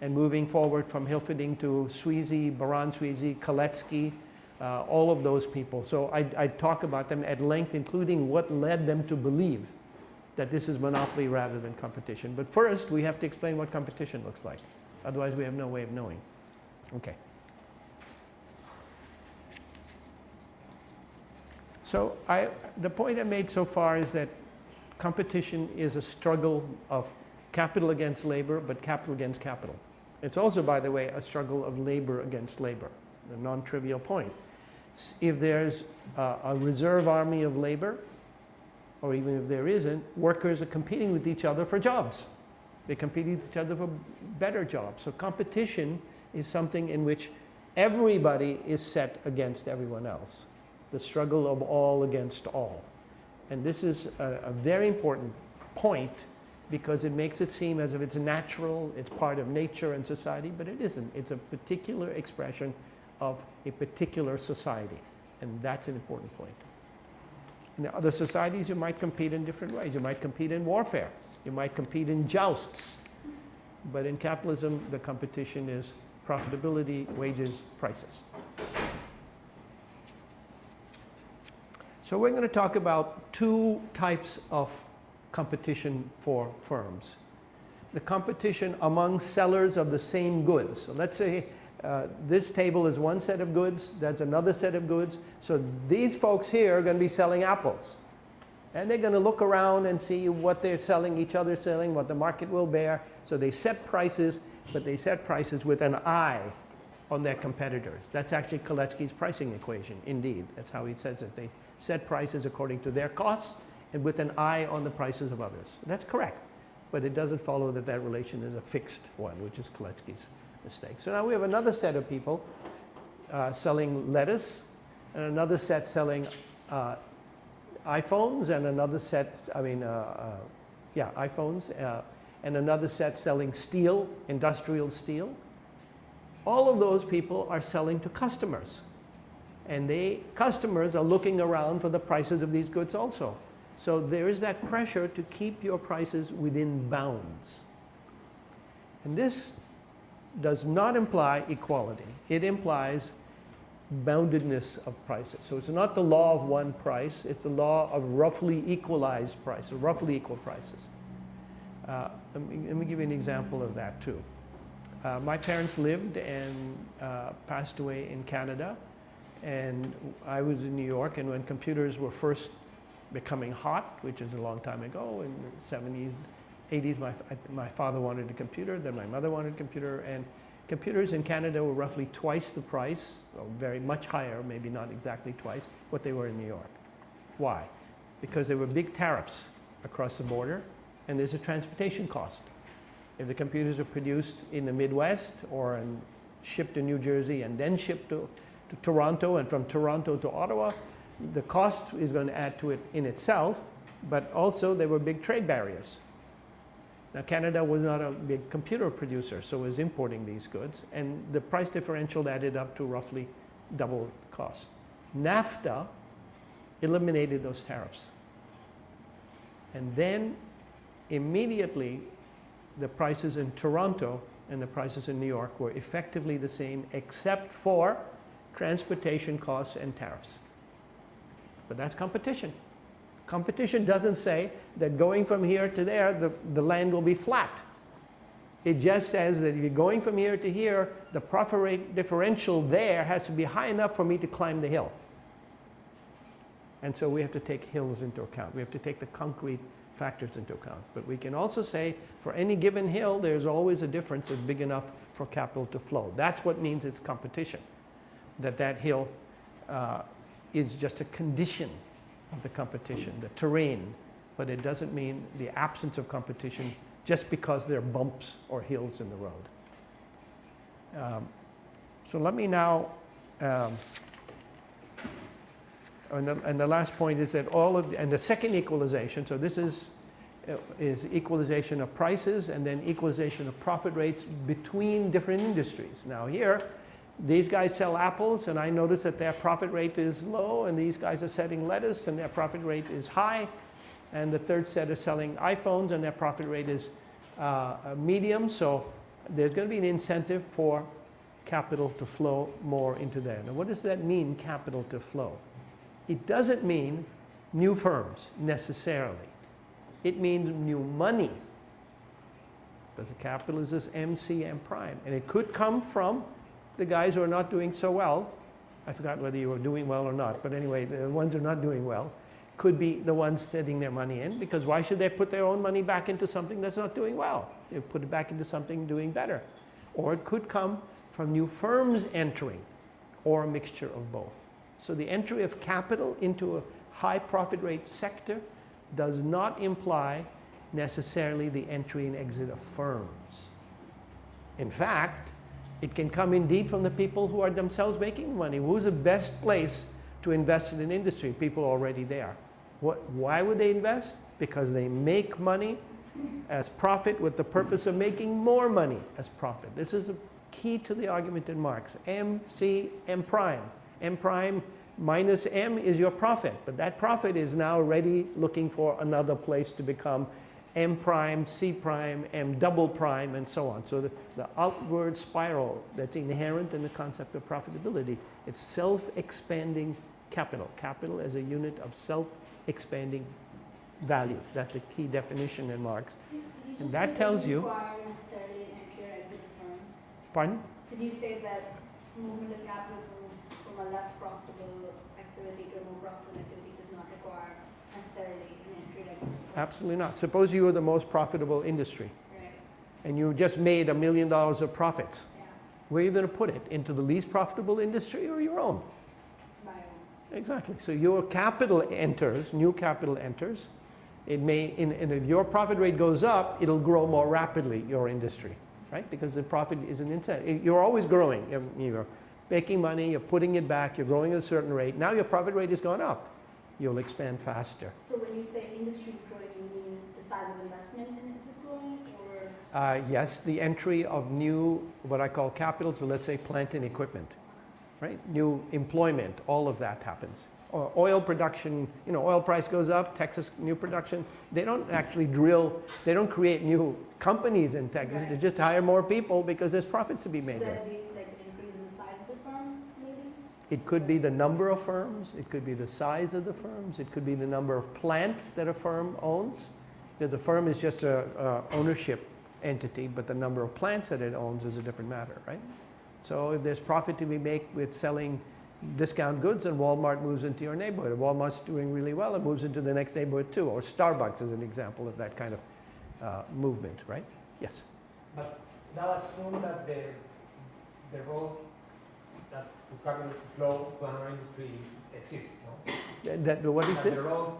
and moving forward from Hilferding to Sweezy, Baran Sweezy, Kalecki, uh, all of those people. So I, I talk about them at length, including what led them to believe that this is monopoly rather than competition. But first, we have to explain what competition looks like. Otherwise, we have no way of knowing. Okay. So I, the point I made so far is that competition is a struggle of capital against labor, but capital against capital. It's also, by the way, a struggle of labor against labor, a non-trivial point. If there's uh, a reserve army of labor, or even if there isn't, workers are competing with each other for jobs. They compete with each other for better jobs. So competition is something in which everybody is set against everyone else. The struggle of all against all. And this is a, a very important point because it makes it seem as if it's natural, it's part of nature and society, but it isn't. It's a particular expression of a particular society. And that's an important point. In other societies, you might compete in different ways. You might compete in warfare. You might compete in jousts. But in capitalism, the competition is profitability, wages, prices. So we're going to talk about two types of competition for firms. The competition among sellers of the same goods. So let's say uh, this table is one set of goods, that's another set of goods. So these folks here are going to be selling apples. And they're going to look around and see what they're selling, each other selling, what the market will bear. So they set prices, but they set prices with an eye on their competitors. That's actually Kalecki's pricing equation, indeed. That's how he says it. They set prices according to their costs and with an eye on the prices of others. That's correct. But it doesn't follow that that relation is a fixed one, which is Kalecki's mistake. So now we have another set of people uh, selling lettuce and another set selling uh, iPhones and another set, I mean, uh, uh, yeah, iPhones, uh, and another set selling steel, industrial steel. All of those people are selling to customers. And they, customers are looking around for the prices of these goods also. So there is that pressure to keep your prices within bounds. And this does not imply equality. It implies boundedness of prices. So it's not the law of one price, it's the law of roughly equalized prices, roughly equal prices. Uh, let, me, let me give you an example of that too. Uh, my parents lived and uh, passed away in Canada, and I was in New York, and when computers were first becoming hot, which is a long time ago, in the 70s, 80s, my, my father wanted a computer, then my mother wanted a computer, and computers in Canada were roughly twice the price, or very much higher, maybe not exactly twice, what they were in New York. Why? Because there were big tariffs across the border, and there's a transportation cost. If the computers are produced in the Midwest or in, shipped to New Jersey and then shipped to, to Toronto and from Toronto to Ottawa, the cost is going to add to it in itself, but also there were big trade barriers. Now, Canada was not a big computer producer, so was importing these goods, and the price differential added up to roughly double cost. NAFTA eliminated those tariffs. And then immediately, the prices in Toronto and the prices in New York were effectively the same, except for transportation costs and tariffs. But that's competition. Competition doesn't say that going from here to there, the, the land will be flat. It just says that if you're going from here to here, the profit rate differential there has to be high enough for me to climb the hill. And so we have to take hills into account. We have to take the concrete factors into account. But we can also say for any given hill, there's always a difference that's big enough for capital to flow. That's what means it's competition, that that hill uh, is just a condition of the competition, the terrain, but it doesn't mean the absence of competition just because there are bumps or hills in the road. Um, So let me now, um, and the, and the last point is that all of, the- and the second equalization, so this is, uh, is equalization of prices and then equalization of profit rates between different industries. Now here, these guys sell apples and I notice that their profit rate is low and these guys are selling lettuce and their profit rate is high. And the third set is selling iPhones and their profit rate is uh, uh, medium. So there's going to be an incentive for capital to flow more into there. Now what does that mean, capital to flow? It doesn't mean new firms necessarily. It means new money. Because the capital is this MCM prime. And it could come from the guys who are not doing so well. I forgot whether you were doing well or not, but anyway, the ones who are not doing well could be the ones setting their money in because why should they put their own money back into something that's not doing well? They put it back into something doing better. Or it could come from new firms entering or a mixture of both. So the entry of capital into a high profit rate sector does not imply necessarily the entry and exit of firms. In fact, it can come indeed from the people who are themselves making money. Who's the best place to invest in an industry? People already there. What, why would they invest? Because they make money as profit with the purpose of making more money as profit. This is a key to the argument in Marx. M, C, M prime. M prime minus M is your profit, but that profit is now already looking for another place to become M prime, C prime, M double prime, and so on. So the, the outward spiral that's inherent in the concept of profitability, it's self-expanding capital. Capital as a unit of self-expanding value. That's a key definition in Marx. And that tells you- require necessarily an entry or exit of firms? Pardon? Did you say that movement of capital from, from a less profitable activity to a more profitable activity does not require necessarily an entry or exit of firms? Absolutely not. Suppose you were the most profitable industry Right, and you just made a million dollars of profits. yeah, Where are you going to put it? Into the least profitable industry or your own? my own. Exactly. So your capital enters, new capital enters. It may, and and if your profit rate goes up, it'll grow more rapidly, your industry, right? Because the profit is an incentive. You're always growing. You're- You're making money, you're putting it back, you're growing at a certain rate. Now your profit rate has gone up. You'll expand faster. So when you say industry is growing, you mean the size of investment in it is growing or? Uh, Yes, the entry of new, what I call capitals, well, let's say plant and equipment, right? New employment, all of that happens. Or Oil production, you know, oil price goes up, Texas new production, they don't actually drill, they don't create new companies in Texas, they just hire more people because there's profits to be So made there. be like an increase in the size of the firm, maybe? It could be the number of firms, it could be the size of the firms, it could be the number of plants that a firm owns. The firm is just a, a ownership entity, but the number of plants that it owns is a different matter, right? So if there's profit to be made with selling discount goods and Walmart moves into your neighborhood, if Walmart's doing really well, it moves into the next neighborhood too. Or Starbucks is an example of that kind of uh, movement, right? Yes. But that assumes that the, the road that to flow to another industry exists, no? That, that- what That is the?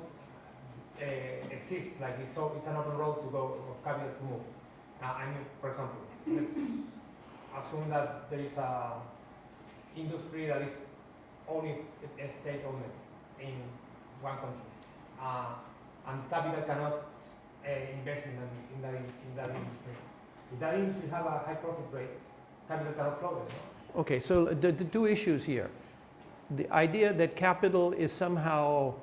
Uh, exists, like it's, so, it's an open road to go, of capital to move. Uh, I mean, for example, let's assume that there is a industry that is only st- state owned in one country. Uh, and capital cannot uh, invest in that, in that, in that industry. If that industry have a high profit rate, capital cannot flow there. Okay, so the, the two issues here. The idea that capital is somehow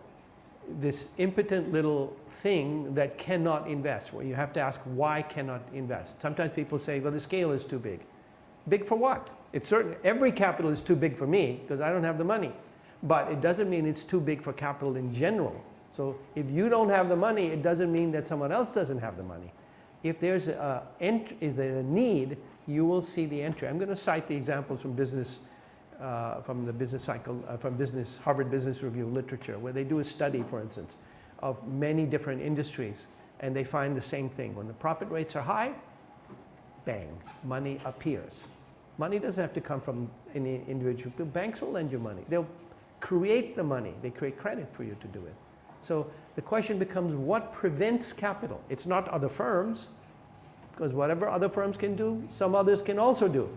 this impotent little thing that cannot invest, where you have to ask why cannot invest. Sometimes people say, well, the scale is too big. Big for what? It's certain, every capital is too big for me because I don't have the money. But it doesn't mean it's too big for capital in general. So if you don't have the money, it doesn't mean that someone else doesn't have the money. If there's a, is there a need, you will see the entry. I'm going to cite the examples from business, uh, from the business cycle, uh, from business, Harvard Business Review literature, where they do a study, for instance, of many different industries, and they find the same thing. When the profit rates are high, bang, money appears. Money doesn't have to come from any individual. Banks will lend you money. They'll create the money. They create credit for you to do it. So the question becomes what prevents capital? It's not other firms, because whatever other firms can do, some others can also do.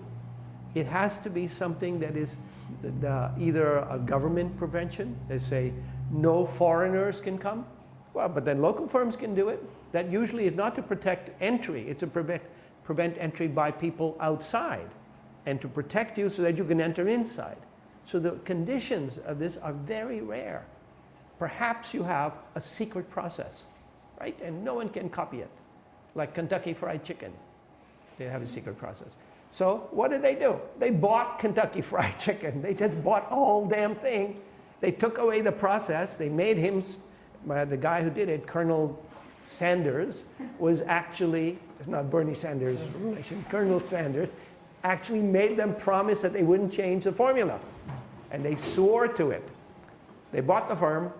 It has to be something that is the, the, either a government prevention, they say no foreigners can come. Well, but then local firms can do it. That usually is not to protect entry, it's to prevent, prevent entry by people outside and to protect you so that you can enter inside. So the conditions of this are very rare. Perhaps you have a secret process, right? And no one can copy it, like Kentucky Fried Chicken. They have a secret process. So what did they do? They bought Kentucky Fried Chicken. They just bought the whole damn thing. They took away the process. They made him, the guy who did it, Colonel Sanders, was actually, not Bernie Sanders' relation, Colonel Sanders, actually made them promise that they wouldn't change the formula. And they swore to it. They bought the firm.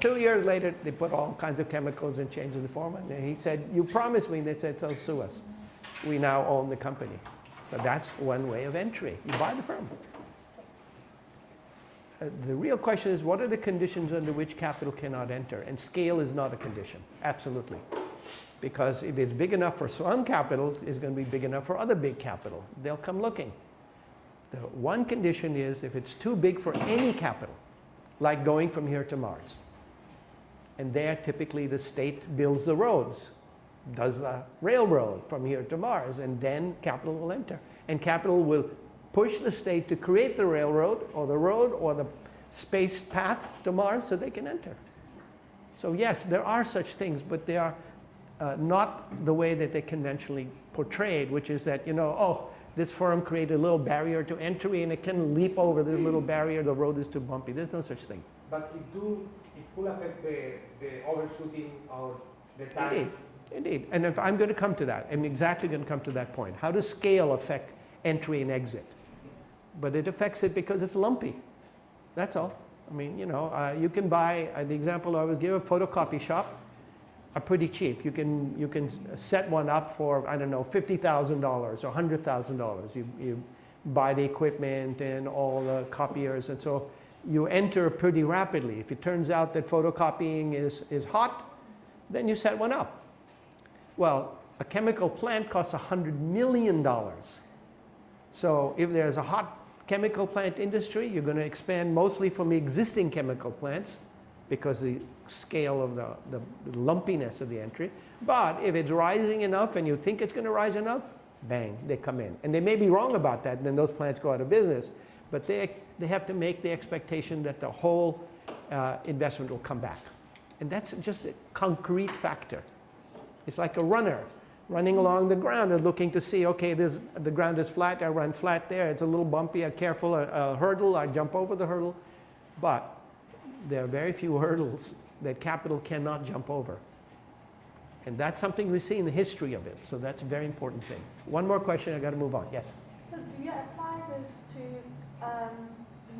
Two years later, they put all kinds of chemicals and changed the formula. And he said, you promised me. And They said, so sue us. We now own the company. So that's one way of entry. You buy the firm. Uh, the real question is, what are the conditions under which capital cannot enter? And scale is not a condition, absolutely. Because if it's big enough for some capital, it's going to be big enough for other big capital. They'll come looking. The one condition is if it's too big for any capital, like going from here to Mars. And there, typically, the state builds the roads, does the railroad from here to Mars, and then capital will enter. And capital will push the state to create the railroad, or the road, or the space path to Mars so they can enter. So yes, there are such things, but they are uh, not the way that they conventionally portrayed, which is that, you know, oh, this firm created a little barrier to entry and it can leap over this little barrier, the road is too bumpy. There's no such thing. But it, do, it could affect the, the overshooting or the time. Indeed, indeed. And if I'm going to come to that, I'm exactly going to come to that point. How does scale affect entry and exit? But it affects it because it's lumpy. That's all. I mean, you know, uh, you can buy, uh, the example I was given, a photocopy shop are pretty cheap. You can, you can set one up for, I don't know, $50,000 or $100,000. You, you buy the equipment and all the copiers and so you enter pretty rapidly. If it turns out that photocopying is, is hot, then you set one up. Well, a chemical plant costs $100 million. So if there's a hot chemical plant industry, you're going to expand mostly from the existing chemical plants because the scale of the, the, the, lumpiness of the entry. But if it's rising enough and you think it's going to rise enough, bang, they come in. And they may be wrong about that, and then those plants go out of business. But they, they have to make the expectation that the whole uh, investment will come back. And that's just a concrete factor. It's like a runner running along the ground and looking to see, okay, this, the ground is flat, I run flat there. It's a little bumpy, I'm careful, a, a hurdle, I jump over the hurdle. But there are very few hurdles that capital cannot jump over. And that's something we see in the history of it. So that's a very important thing. One more question, I got to move on. Yes? So do you apply this to um,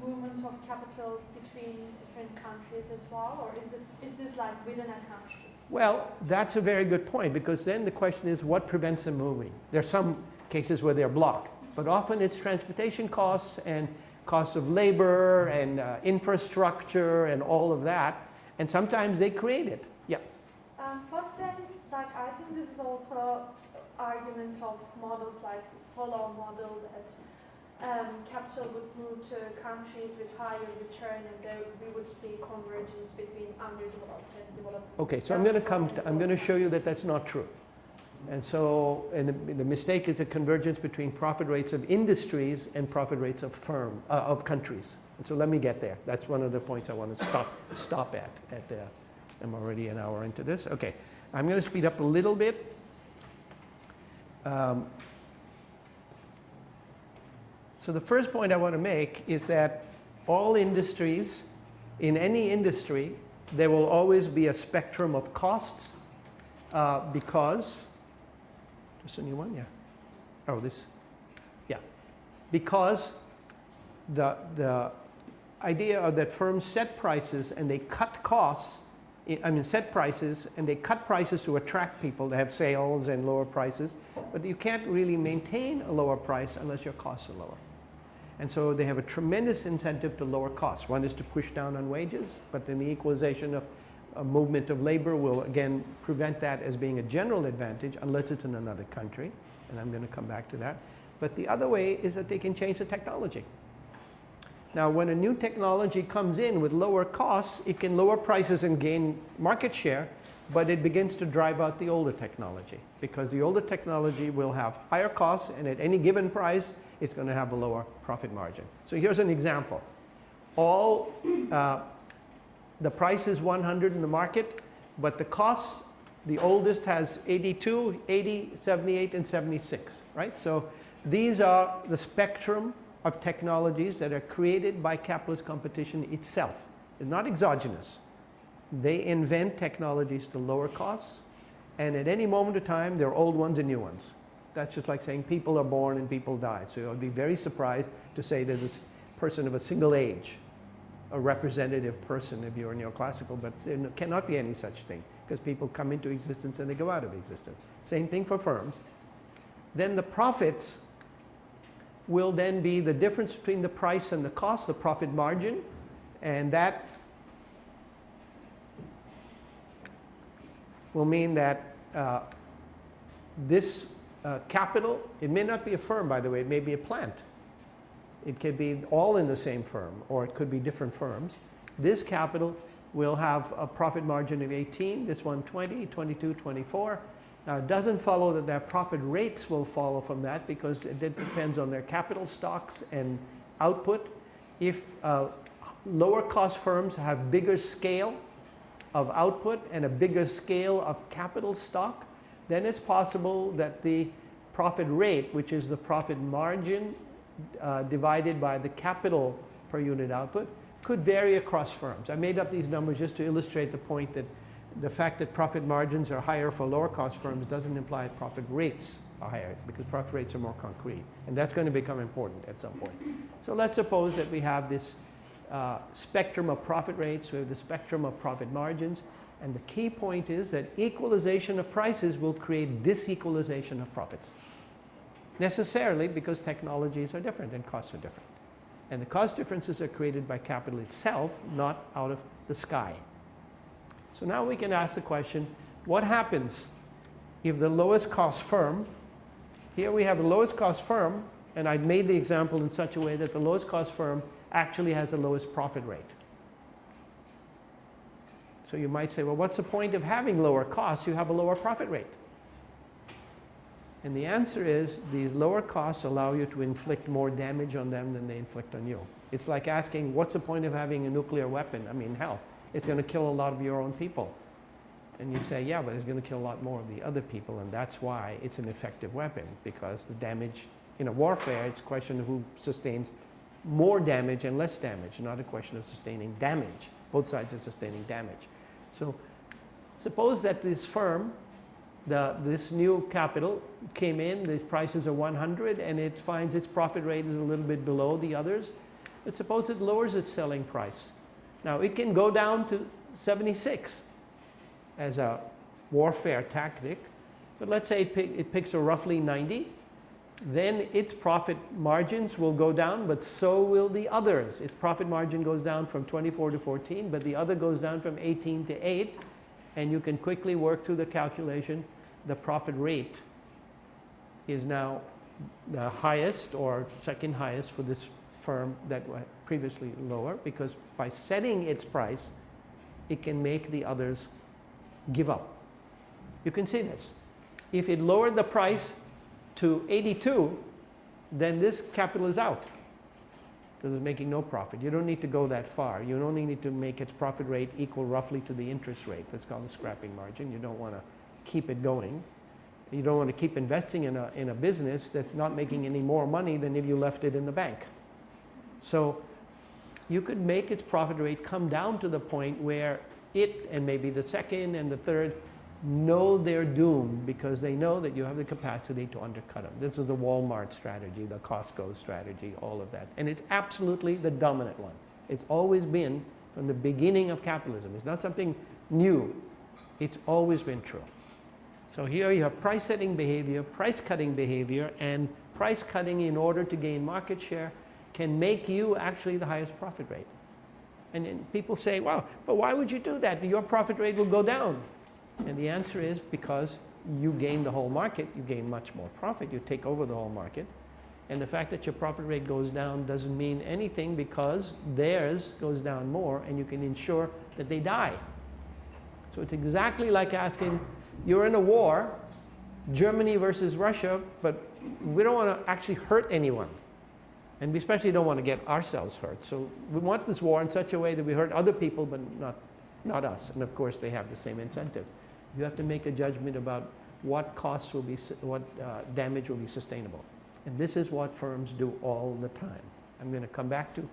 movement of capital between different countries as well? Or is, it, is this like within a country? Well, that's a very good point because then the question is what prevents them moving? There are some cases where they're blocked, but often it's transportation costs and costs of labor and uh, infrastructure and all of that. And sometimes they create it. Yeah. Um, but then, like, I think this is also argument of models like Solow model that um, capital would move to countries with higher return and there we would see convergence between underdeveloped and developed. Okay, so I'm going to come, I'm going to show you that that's not true. And so, and the, the, mistake is a convergence between profit rates of industries and profit rates of firm, uh, of countries. And so let me get there. That's one of the points I want to stop, stop at. at the, I'm already an hour into this. Okay, I'm going to speed up a little bit. Um, so the first point I want to make is that all industries, in any industry, there will always be a spectrum of costs uh, because just a new one, yeah. Oh, this, yeah. Because the, the idea of that firms set prices and they cut costs, I mean set prices and they cut prices to attract people to have sales and lower prices, but you can't really maintain a lower price unless your costs are lower. And so they have a tremendous incentive to lower costs. One is to push down on wages, but then the equalization of a movement of labor will again prevent that as being a general advantage unless it's in another country. And I'm going to come back to that. But the other way is that they can change the technology. Now, when a new technology comes in with lower costs, it can lower prices and gain market share, but it begins to drive out the older technology because the older technology will have higher costs and at any given price, it's going to have a lower profit margin. So here's an example. All uh, the price is 100 in the market, but the costs, the oldest has 82, 80, 78, and 76, right? So these are the spectrum of technologies that are created by capitalist competition itself. It's not exogenous. They invent technologies to lower costs, and at any moment of time, there are old ones and new ones. That's just like saying people are born and people die. So I'd be very surprised to say there's a person of a single age, a representative person if you're neoclassical, but there cannot be any such thing because people come into existence and they go out of existence. Same thing for firms. Then the profits will then be the difference between the price and the cost, the profit margin, and that will mean that uh, this uh, capital, it may not be a firm by the way, it may be a plant. It could be all in the same firm or it could be different firms. This capital will have a profit margin of 18, this one 20, 22, 24. Now it doesn't follow that their profit rates will follow from that because it depends on their capital stocks and output. If uh, lower cost firms have bigger scale of output and a bigger scale of capital stock, then it's possible that the profit rate, which is the profit margin uh, divided by the capital per unit output, could vary across firms. I made up these numbers just to illustrate the point that the fact that profit margins are higher for lower cost firms doesn't imply profit rates are higher because profit rates are more concrete. And that's going to become important at some point. So let's suppose that we have this uh, spectrum of profit rates, we have the spectrum of profit margins, and the key point is that equalization of prices will create disequalization of profits. Necessarily because technologies are different and costs are different. And the cost differences are created by capital itself, not out of the sky. So now we can ask the question, what happens if the lowest cost firm, here we have the lowest cost firm, and I made the example in such a way that the lowest cost firm actually has the lowest profit rate. So you might say, well, what's the point of having lower costs? You have a lower profit rate. And the answer is these lower costs allow you to inflict more damage on them than they inflict on you. It's like asking, what's the point of having a nuclear weapon? I mean, hell, it's going to kill a lot of your own people. And you'd say, yeah, but it's going to kill a lot more of the other people, and that's why it's an effective weapon, because the damage in a warfare, it's a question of who sustains more damage and less damage, not a question of sustaining damage. Both sides are sustaining damage. So suppose that this firm, the, this new capital came in, these prices are 100, and it finds its profit rate is a little bit below the others. But suppose it lowers its selling price. Now it can go down to 76 as a warfare tactic, but let's say it, pick, it picks a roughly 90, then its profit margins will go down, but so will the others. Its profit margin goes down from 24 to 14, but the other goes down from 18 to 8, and you can quickly work through the calculation. The profit rate is now the highest or second highest for this firm that was previously lower because by setting its price, it can make the others give up. You can see this. If it lowered the price to 82, then this capital is out because it's making no profit. You don't need to go that far. You only need to make its profit rate equal roughly to the interest rate. That's called the scrapping margin. You don't want to keep it going. You don't want to keep investing in a, in a business that's not making any more money than if you left it in the bank. So you could make its profit rate come down to the point where it and maybe the second and the third know their doom because they know that you have the capacity to undercut them. This is the Walmart strategy, the Costco strategy, all of that. And it's absolutely the dominant one. It's always been from the beginning of capitalism. It's not something new. It's always been true. So here you have price setting behavior, price cutting behavior, and price cutting in order to gain market share can make you actually the highest profit rate. And then people say, well, but why would you do that? Your profit rate will go down. And the answer is because you gain the whole market, you gain much more profit, you take over the whole market. And the fact that your profit rate goes down doesn't mean anything because theirs goes down more and you can ensure that they die. So it's exactly like asking, you're in a war, Germany versus Russia, but we don't want to actually hurt anyone. And we especially don't want to get ourselves hurt. So we want this war in such a way that we hurt other people, but not, not us. And of course, they have the same incentive. You have to make a judgment about what costs will be, what uh, damage will be sustainable. And this is what firms do all the time. I'm going to come back to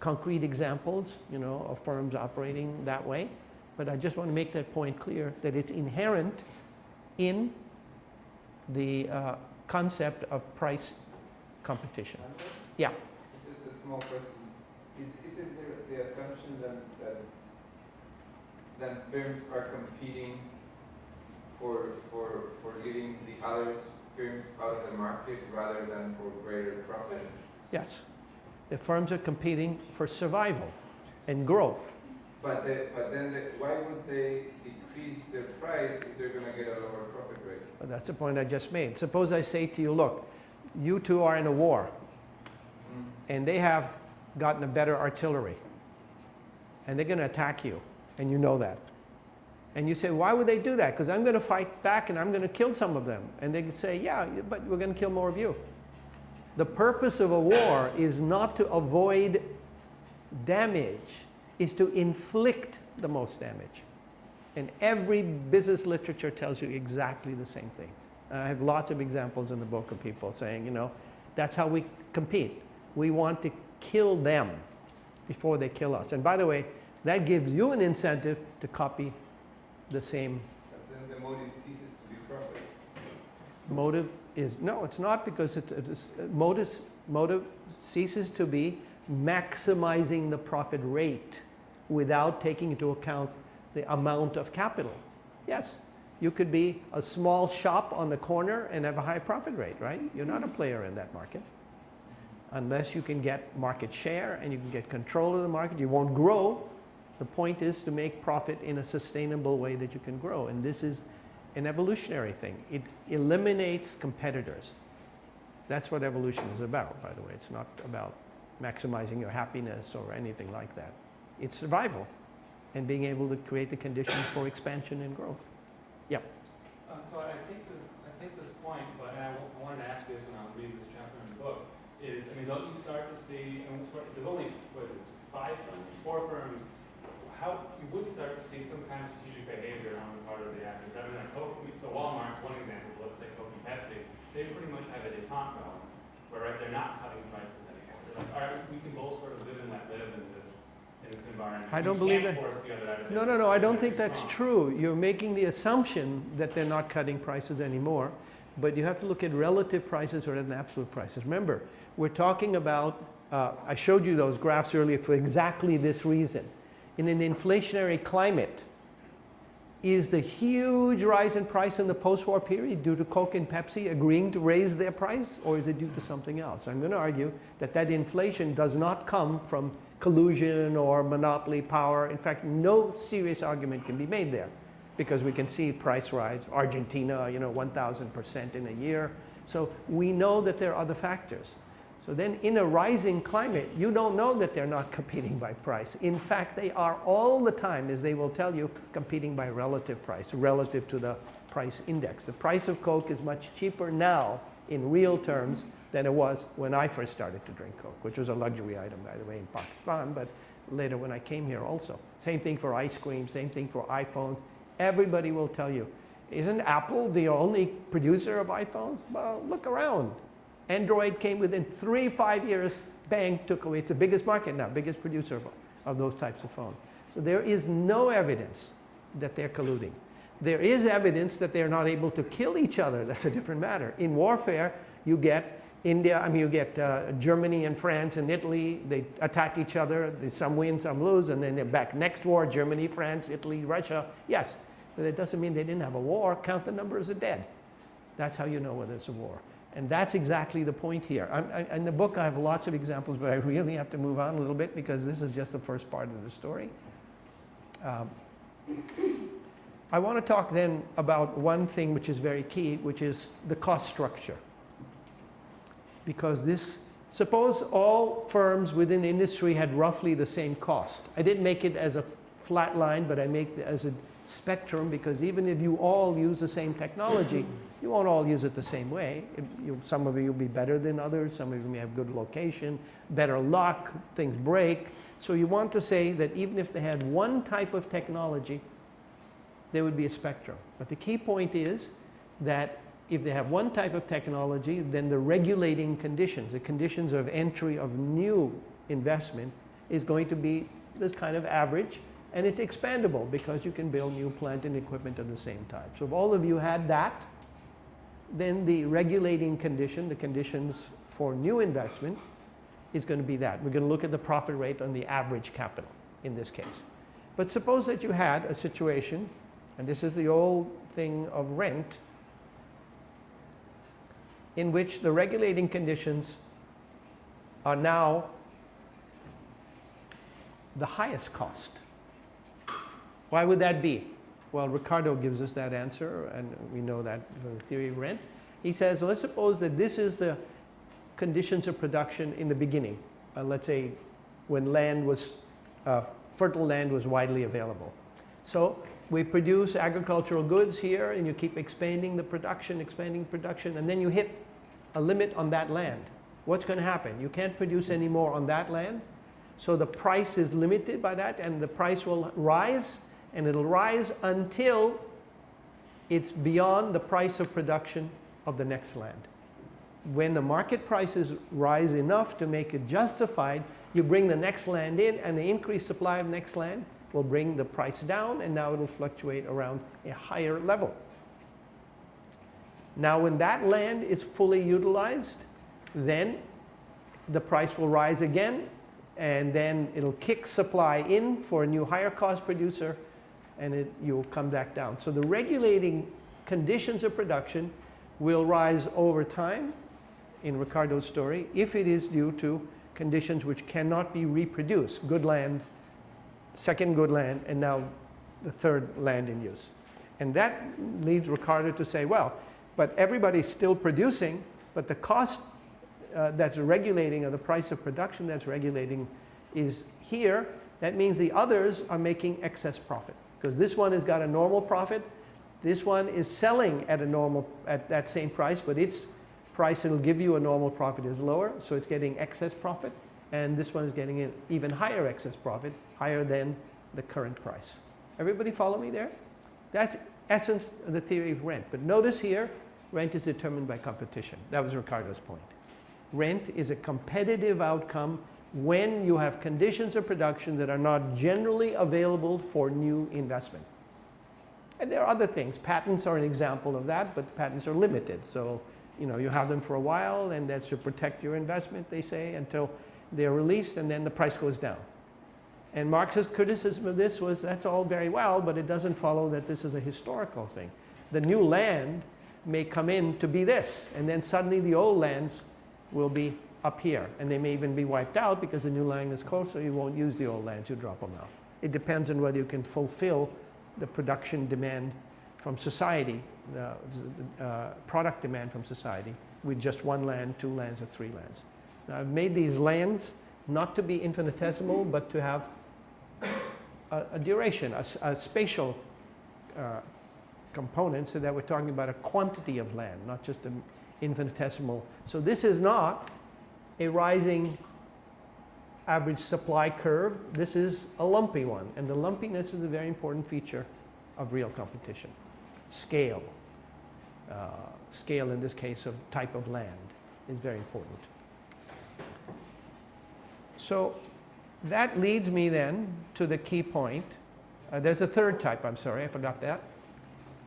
concrete examples, you know, of firms operating that way. But I just want to make that point clear that it's inherent in the uh, concept of price competition. Yeah. Just a small question. Is, isn't there the assumption that, that, that firms are competing for, for, for getting the other firms out of the market rather than for greater profit? Yes. The firms are competing for survival and growth. But the, but then the, why would they decrease their price if they're gonna get a lower profit rate? But that's the point I just made. Suppose I say to you, look, you two are in a war mm-hmm. and they have gotten a better artillery and they're going to attack you and you know that. And you say, why would they do that? Because I'm going to fight back and I'm going to kill some of them. And they say, yeah, but we're going to kill more of you. The purpose of a war is not to avoid damage, is to inflict the most damage. And every business literature tells you exactly the same thing. I have lots of examples in the book of people saying, you know, that's how we compete. We want to kill them before they kill us. And by the way, that gives you an incentive to copy the same But then the motive ceases to be profit. motive is, no, it's not because it's, it's uh, motive, motive ceases to be maximizing the profit rate without taking into account the amount of capital. Yes, you could be a small shop on the corner and have a high profit rate, right? You're not a player in that market. Unless you can get market share and you can get control of the market, you won't grow. The point is to make profit in a sustainable way that you can grow. And this is an evolutionary thing. It eliminates competitors. That's what evolution is about, by the way. It's not about maximizing your happiness or anything like that. It's survival and being able to create the conditions for expansion and growth. Yeah. Um, so I take this, I take this point, but I wa- wanted to ask you this when I was reading this chapter in the book, is, I mean, don't you start to see, I mean, there's only, what is five firms, four firms, how, you would start to see some kind of strategic behavior on the part of the actors. I mean, like Coke, so Walmart's one example, let's say Coke and Pepsi, they pretty much have a detente where, right, they're not cutting prices anymore. They're like, all right, we can both sort of live and let live in this, in this environment. I don't believe that- the other out of No, no, no, I don't think that's true. You're making the assumption that they're not cutting prices anymore, but you have to look at relative prices rather than absolute prices. Remember, we're talking about, uh, I showed you those graphs earlier for exactly this reason. In an inflationary climate, is the huge rise in price in the post-war period due to Coke and Pepsi agreeing to raise their price, or is it due to something else? I'm going to argue that that inflation does not come from collusion or monopoly power. In fact, no serious argument can be made there because we can see price rise. Argentina, you know, 1,000% in a year. So we know that there are other factors. So then in a rising climate, you don't know that they're not competing by price. In fact, they are all the time, as they will tell you, competing by relative price, relative to the price index. The price of Coke is much cheaper now in real terms than it was when I first started to drink Coke, which was a luxury item, by the way, in Pakistan, but later when I came here also. Same thing for ice cream, same thing for iPhones. Everybody will tell you, isn't Apple the only producer of iPhones? Well, look around. Android came within three, five years, bang, took away. It's the biggest market now, biggest producer of, of those types of phones. So there is no evidence that they're colluding. There is evidence that they're not able to kill each other. That's a different matter. In warfare, you get India, I mean, you get uh, Germany and France and Italy. They attack each other. They, some win, some lose, and then they're back. Next war, Germany, France, Italy, Russia. Yes, but that doesn't mean they didn't have a war. Count the numbers of dead. That's how you know whether it's a war. And that's exactly the point here. I, in the book, I have lots of examples, but I really have to move on a little bit because this is just the first part of the story. Um, I want to talk then about one thing which is very key, which is the cost structure. Because this, suppose all firms within the industry had roughly the same cost. I didn't make it as a flat line, but I make it as a spectrum because even if you all use the same technology, you won't all use it the same way. It, you, some of you will be better than others. Some of you may have good location, better luck, things break. So you want to say that even if they had one type of technology, there would be a spectrum. But the key point is that if they have one type of technology, then the regulating conditions, the conditions of entry of new investment is going to be this kind of average and it's expandable because you can build new plant and equipment of the same type. So if all of you had that, then the regulating condition, the conditions for new investment is going to be that. We're going to look at the profit rate on the average capital in this case. But suppose that you had a situation, and this is the old thing of rent, in which the regulating conditions are now the highest cost. Why would that be? Well, Ricardo gives us that answer, and we know that from the theory of rent. He says, let's suppose that this is the conditions of production in the beginning. Uh, let's say when land was, uh, fertile land was widely available. So we produce agricultural goods here, and you keep expanding the production, expanding production, and then you hit a limit on that land. What's going to happen? You can't produce any more on that land, so the price is limited by that, and the price will rise and it'll rise until it's beyond the price of production of the next land. When the market prices rise enough to make it justified, you bring the next land in and the increased supply of next land will bring the price down and now it'll fluctuate around a higher level. Now when that land is fully utilized, then the price will rise again and then it'll kick supply in for a new higher cost producer and it, you'll come back down. So the regulating conditions of production will rise over time in Ricardo's story if it is due to conditions which cannot be reproduced. Good land, second good land, and now the third land in use. And that leads Ricardo to say, well, but everybody's still producing, but the cost uh, that's regulating or the price of production that's regulating is here. That means the others are making excess profit because this one has got a normal profit. This one is selling at a normal at that same price, but its price it'll give you a normal profit is lower, so it's getting excess profit. And this one is getting an even higher excess profit, higher than the current price. Everybody follow me there? That's essence of the theory of rent. But notice here, rent is determined by competition. That was Ricardo's point. Rent is a competitive outcome when you have conditions of production that are not generally available for new investment. And there are other things. Patents are an example of that, but the patents are limited. So, you know, you have them for a while, and that's to protect your investment, they say, until they're released, and then the price goes down. And Marx's criticism of this was that's all very well, but it doesn't follow that this is a historical thing. The new land may come in to be this, and then suddenly the old lands will be up here. And they may even be wiped out because the new land is closer. You won't use the old lands, you drop them out. It depends on whether you can fulfill the production demand from society, the uh, product demand from society with just one land, two lands, or three lands. Now I've made these lands not to be infinitesimal, but to have a, a duration, a, a spatial uh, component so that we're talking about a quantity of land, not just an infinitesimal. So this is not a rising average supply curve. This is a lumpy one. And the lumpiness is a very important feature of real competition. Scale. Uh, scale in this case of type of land is very important. So that leads me then to the key point. Uh, there's a third type, I'm sorry, I forgot that,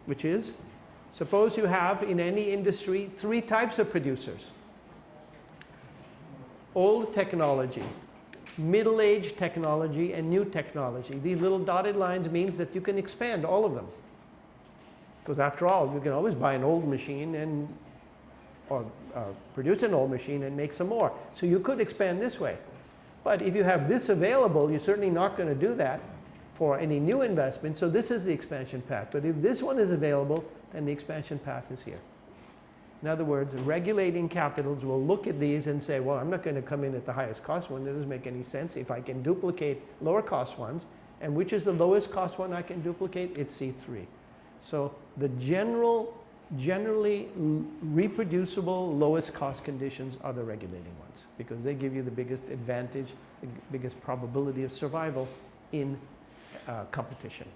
which is suppose you have in any industry three types of producers old technology, middle-aged technology, and new technology. These little dotted lines means that you can expand all of them. Because after all, you can always buy an old machine and or uh, produce an old machine and make some more. So you could expand this way. But if you have this available, you're certainly not going to do that for any new investment. So this is the expansion path. But if this one is available, then the expansion path is here. In other words, regulating capitals will look at these and say, well, I'm not going to come in at the highest cost one. That doesn't make any sense. If I can duplicate lower cost ones, and which is the lowest cost one I can duplicate? It's C3. So the general, generally reproducible lowest cost conditions are the regulating ones because they give you the biggest advantage, the biggest probability of survival in uh, competition.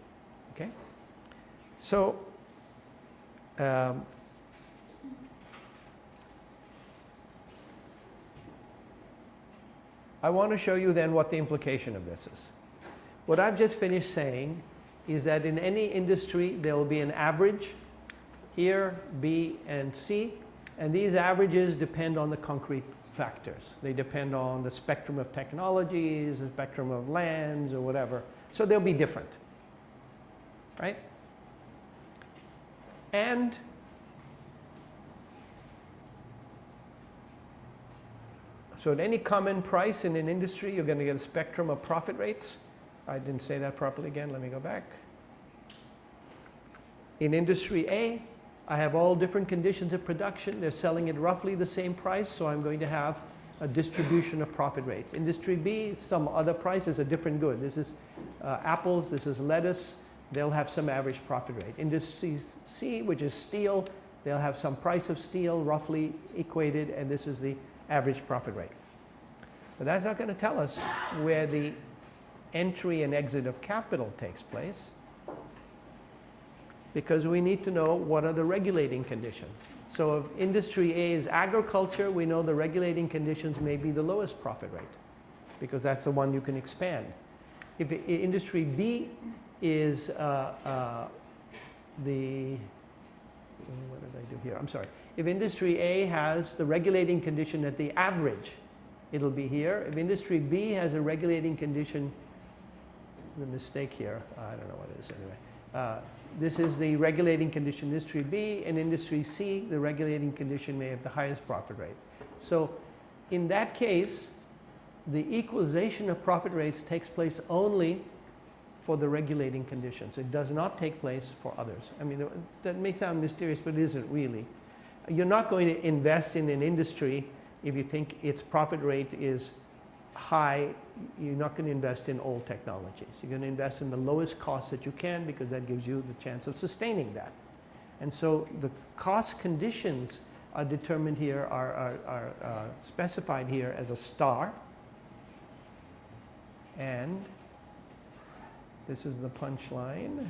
Okay? So um, I want to show you then what the implication of this is. What I've just finished saying is that in any industry there will be an average here, B and C, and these averages depend on the concrete factors. They depend on the spectrum of technologies, the spectrum of lands or whatever. So they'll be different, right? And so at any common price in an industry, you're going to get a spectrum of profit rates. I didn't say that properly again. Let me go back. In industry A, I have all different conditions of production. They're selling at roughly the same price, so I'm going to have a distribution of profit rates. Industry B, some other price is a different good. This is uh, apples, this is lettuce. They'll have some average profit rate. Industry C, which is steel, they'll have some price of steel roughly equated, and this is the average profit rate. But that's not going to tell us where the entry and exit of capital takes place because we need to know what are the regulating conditions. So if industry A is agriculture, we know the regulating conditions may be the lowest profit rate because that's the one you can expand. If industry B is uh, uh, the, what did I do here? I'm sorry. If industry A has the regulating condition at the average, it'll be here. If industry B has a regulating condition, the mistake here, I don't know what it is anyway. Uh, this is the regulating condition industry B and industry C, the regulating condition may have the highest profit rate. So in that case, the equalization of profit rates takes place only for the regulating conditions. It does not take place for others. I mean, that may sound mysterious, but it isn't really. You're not going to invest in an industry if you think its profit rate is high, you're not going to invest in old technologies. You're going to invest in the lowest cost that you can because that gives you the chance of sustaining that. And so the cost conditions are determined here, are, are, are uh, specified here as a star. And this is the punchline.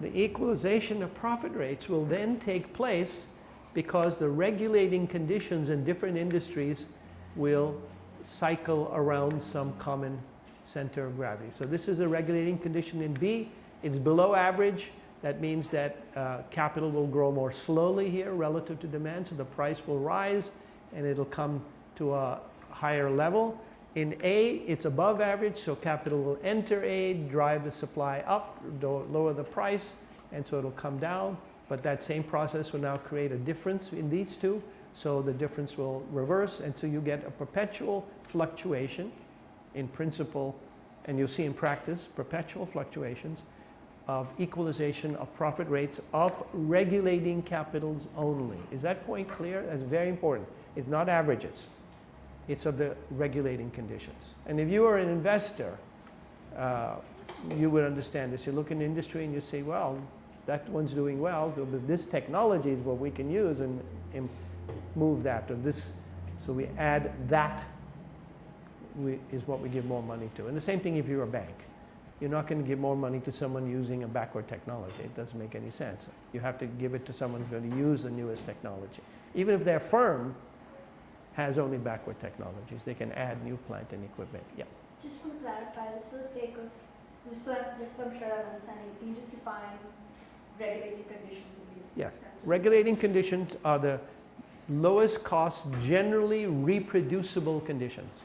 The equalization of profit rates will then take place because the regulating conditions in different industries will cycle around some common center of gravity. So this is a regulating condition in B. It's below average. That means that uh, capital will grow more slowly here relative to demand, so the price will rise and it'll come to a higher level. In A, it's above average, so capital will enter A, drive the supply up, lower the price, and so it'll come down. But that same process will now create a difference in these two. So the difference will reverse, and so you get a perpetual fluctuation in principle, and you'll see in practice perpetual fluctuations of equalization of profit rates of regulating capitals only. Is that point clear? That's very important. It's not averages. It's of the regulating conditions. And if you are an investor, uh, you would understand this. You look in the industry and you say, well, that one's doing well. This technology is what we can use and, and move that or this. So we add that we, is what we give more money to. And the same thing if you're a bank. You're not going to give more money to someone using a backward technology. It doesn't make any sense. You have to give it to someone who's going to use the newest technology. Even if their firm has only backward technologies, they can add new plant and equipment. Yeah. Just to clarify, just for the sake of, just so, I, just so I'm sure I'm understanding, can you just define regulating conditions in these? Yes. Regulating conditions are the lowest cost, generally reproducible conditions.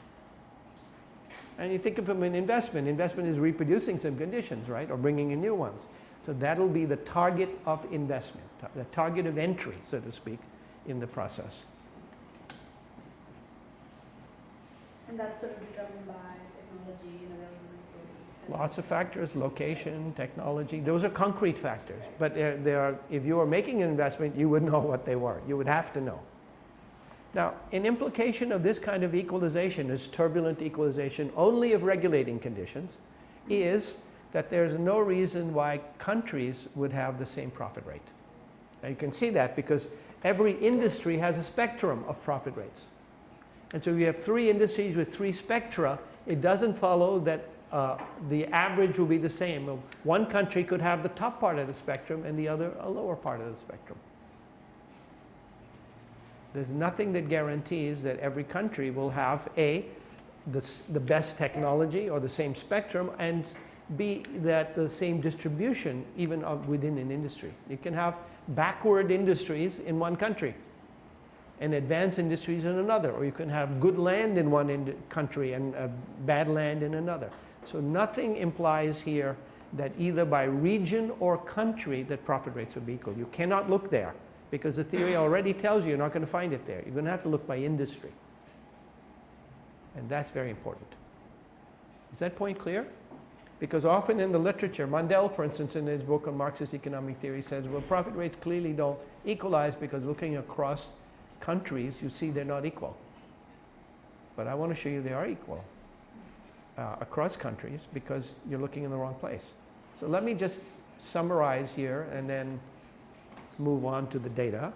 And you think of them in investment. Investment is reproducing some conditions, right? Or bringing in new ones. So that'll be the target of investment, the target of entry, so to speak, in the process. And that's sort of determined by technology and available resources. Lots of factors, location, technology, those are concrete factors. But there, there are, if you were making an investment, you would know what they were. You would have to know. Now, an implication of this kind of equalization, this turbulent equalization only of regulating conditions, hmm. is that there's no reason why countries would have the same profit rate. Now you can see that because every industry has a spectrum of profit rates. And so if you have three industries with three spectra, it doesn't follow that uh, the average will be the same. One country could have the top part of the spectrum and the other a lower part of the spectrum. There's nothing that guarantees that every country will have A, the, the best technology or the same spectrum, and B, that the same distribution even within an industry. You can have backward industries in one country and advanced industries in another, or you can have good land in one country and uh, bad land in another. So nothing implies here that either by region or country that profit rates would be equal. You cannot look there because the theory already tells you you're not going to find it there. You're going to have to look by industry. And that's very important. Is that point clear? Because often in the literature, Mandel, for instance, in his book on Marxist economic theory says, well, profit rates clearly don't equalize because looking across countries, you see they're not equal. But I want to show you they are equal uh, across countries because you're looking in the wrong place. So let me just summarize here and then move on to the data.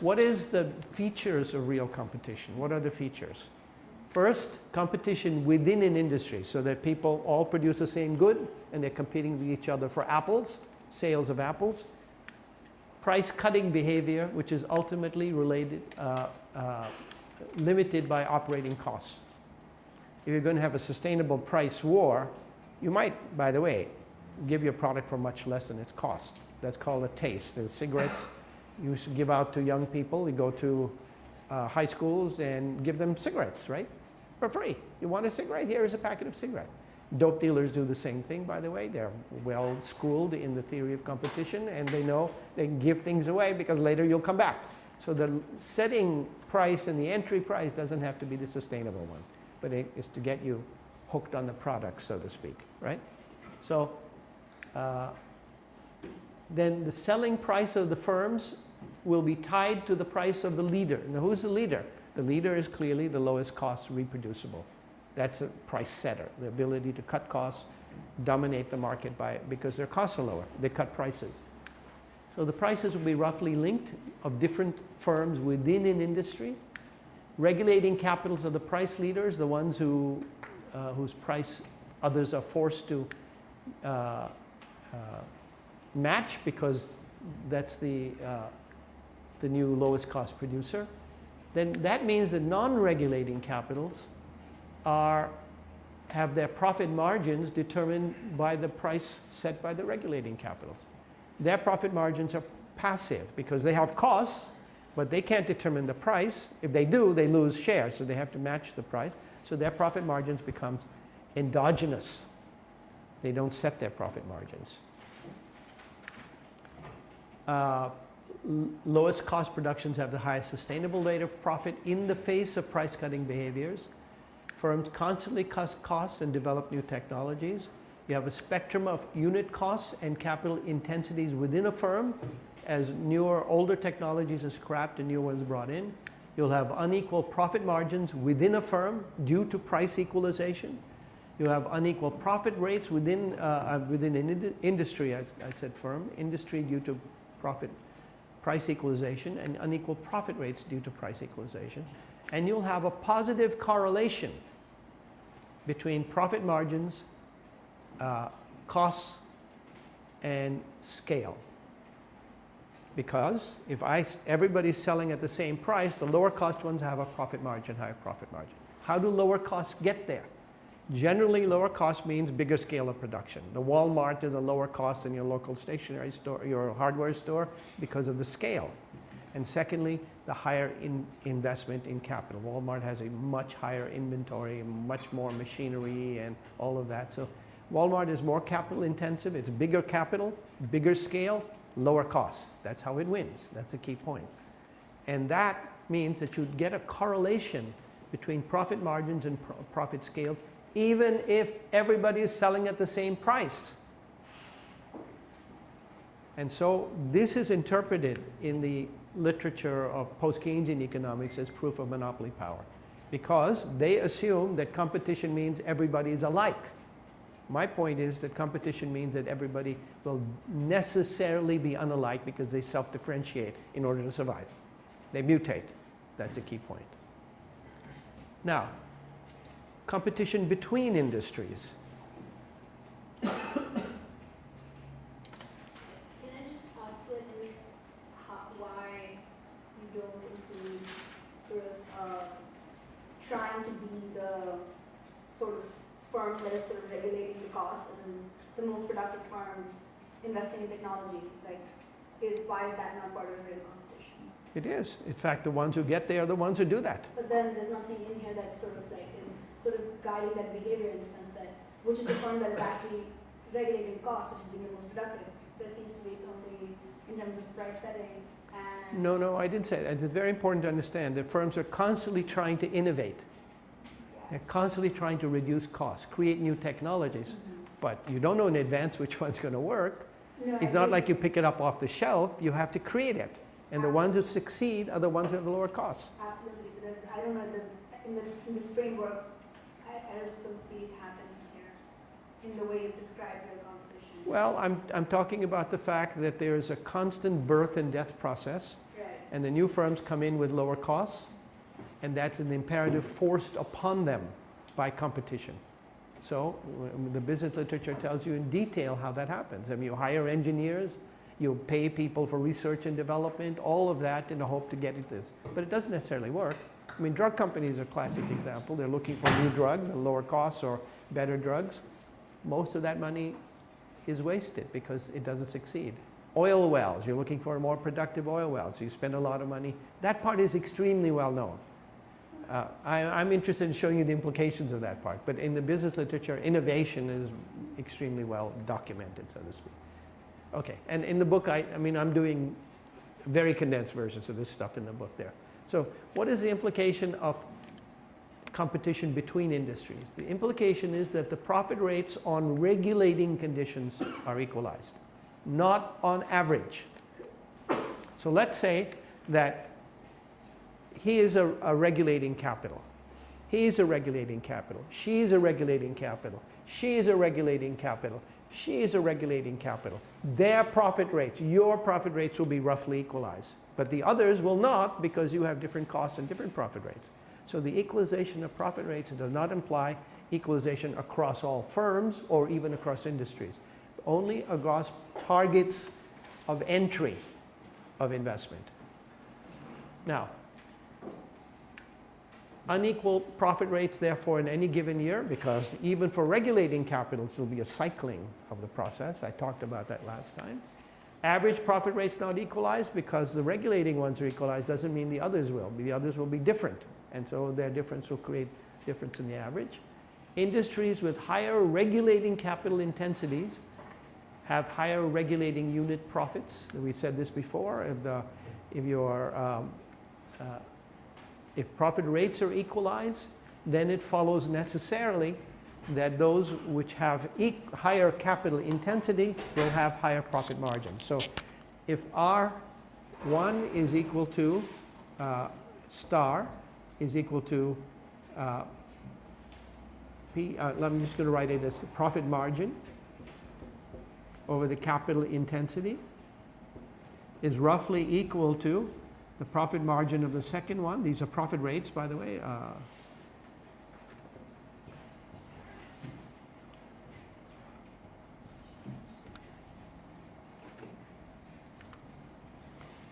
What is the features of real competition? What are the features? First, competition within an industry so that people all produce the same good and they're competing with each other for apples, sales of apples. Price cutting behavior, which is ultimately related, uh, uh, limited by operating costs. If you're going to have a sustainable price war, you might, by the way, give your product for much less than its cost. That's called a taste. The cigarettes you give out to young people. You go to uh, high schools and give them cigarettes, right? For free. You want a cigarette? Here is a packet of cigarettes. Dope dealers do the same thing, by the way. They're well schooled in the theory of competition and they know they can give things away because later you'll come back. So the setting price and the entry price doesn't have to be the sustainable one, but it is to get you hooked on the product, so to speak, right? So uh, then the selling price of the firms will be tied to the price of the leader. Now who's the leader? The leader is clearly the lowest cost reproducible. That's a price setter, the ability to cut costs, dominate the market by because their costs are lower. They cut prices. So the prices will be roughly linked of different firms within an industry. Regulating capitals are the price leaders, the ones who, uh, whose price others are forced to uh, uh, match because that's the, uh, the new lowest cost producer, then that means that non-regulating capitals are, have their profit margins determined by the price set by the regulating capitals. Their profit margins are passive because they have costs, but they can't determine the price. If they do, they lose shares, so they have to match the price. So their profit margins become endogenous. They don't set their profit margins. Uh, lowest cost productions have the highest sustainable rate of profit in the face of price cutting behaviors. Firms constantly cut costs and develop new technologies. You have a spectrum of unit costs and capital intensities within a firm as newer, older technologies are scrapped and new ones brought in. You'll have unequal profit margins within a firm due to price equalization. You have unequal profit rates within, uh, uh within an ind industry, as I said firm, industry due to profit price equalization and unequal profit rates due to price equalization. And you'll have a positive correlation between profit margins, uh, costs, and scale. Because if I, everybody's selling at the same price, the lower cost ones have a profit margin, higher profit margin. How do lower costs get there? Generally, lower cost means bigger scale of production. The Walmart is a lower cost than your local stationery store, your hardware store, because of the scale. And secondly, the higher in investment in capital. Walmart has a much higher inventory, much more machinery and all of that. So Walmart is more capital intensive, it's bigger capital, bigger scale, lower costs. That's how it wins. That's a key point. And that means that you get a correlation between profit margins and pro profit scale, even if everybody is selling at the same price. And so this is interpreted in the literature of post-Keynesian economics as proof of monopoly power because they assume that competition means everybody is alike. My point is that competition means that everybody will necessarily be unalike because they self-differentiate in order to survive. They mutate. That's a key point. Now, competition between industries. Can I just ask you at least how, why you don't include sort of uh, trying to be the sort of firm that is sort of regulating the cost, as in the most productive firm investing in technology? Like, is why is that not part of real competition? It is. In fact, the ones who get there are the ones who do that. But then there's nothing in here that sort of like is sort of guiding that behavior in the sense that which is the firm that is actually regulating cost, which is being the most productive. There seems to be it's only in terms of price setting No, no, I didn't say that. It's very important to understand that firms are constantly trying to innovate. They're constantly trying to reduce costs, create new technologies. Mhm. But you don't know in advance which one's going to work. No, It's not like you pick it up off the shelf. You have to create it. And the ones that succeed are the ones that have lower costs. Absolutely, but I don't know, this, in this, in this framework, I, I just don't see it happening here, in the way you described your competition. Well, I'm, I'm talking about the fact that there is a constant birth and death process. Right, And the new firms come in with lower costs. And that's an imperative forced upon them by competition. So um, the business literature tells you in detail how that happens. I mean, you hire engineers, you pay people for research and development, all of that in the hope to get it this. But it doesn't necessarily work. I mean, drug companies are a classic example. They're looking for new drugs and lower costs or better drugs. Most of that money is wasted because it doesn't succeed. Oil wells, you're looking for more productive oil wells, so you spend a lot of money. That part is extremely well known. Uh, I, I'm interested in showing you the implications of that part, but in the business literature, innovation is extremely well documented, so to speak. Okay, and in the book, I, I mean, I'm doing very condensed versions of this stuff in the book there. So what is the implication of competition between industries? The implication is that the profit rates on regulating conditions are equalized, not on average. So let's say that he is a, a regulating capital. He is a regulating capital. She is a regulating capital. She is a regulating capital. She is a regulating capital. Their profit rates, your profit rates will be roughly equalized. But the others will not because you have different costs and different profit rates. So the equalization of profit rates does not imply equalization across all firms or even across industries. Only across targets of entry of investment. Now, unequal profit rates therefore in any given year because even for regulating capitals there will be a cycling of the process. I talked about that last time. Average profit rates not equalized because the regulating ones are equalized doesn't mean the others will. The others will be different and so their difference will create difference in the average. Industries with higher regulating capital intensities have higher regulating unit profits. We said this before. If, the, if your um, uh, if profit rates are equalized, then it follows necessarily that those which have e higher capital intensity will have higher profit margins. So if R1 is equal to uh, star is equal to uh, P, uh, I'm just going to write it as profit margin over the capital intensity is roughly equal to the profit margin of the second one. These are profit rates, by the way. Uh,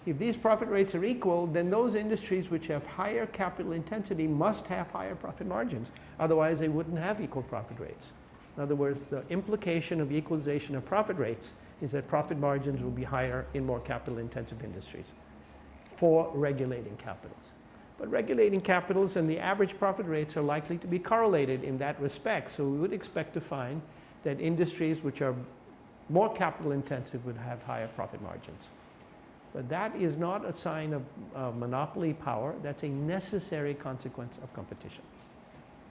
if these profit rates are equal, then those industries which have higher capital intensity must have higher profit margins. Otherwise, they wouldn't have equal profit rates. In other words, the implication of equalization of profit rates is that profit margins will be higher in more capital intensive industries for regulating capitals. But regulating capitals and the average profit rates are likely to be correlated in that respect. So we would expect to find that industries which are more capital intensive would have higher profit margins. But that is not a sign of uh, monopoly power. That's a necessary consequence of competition.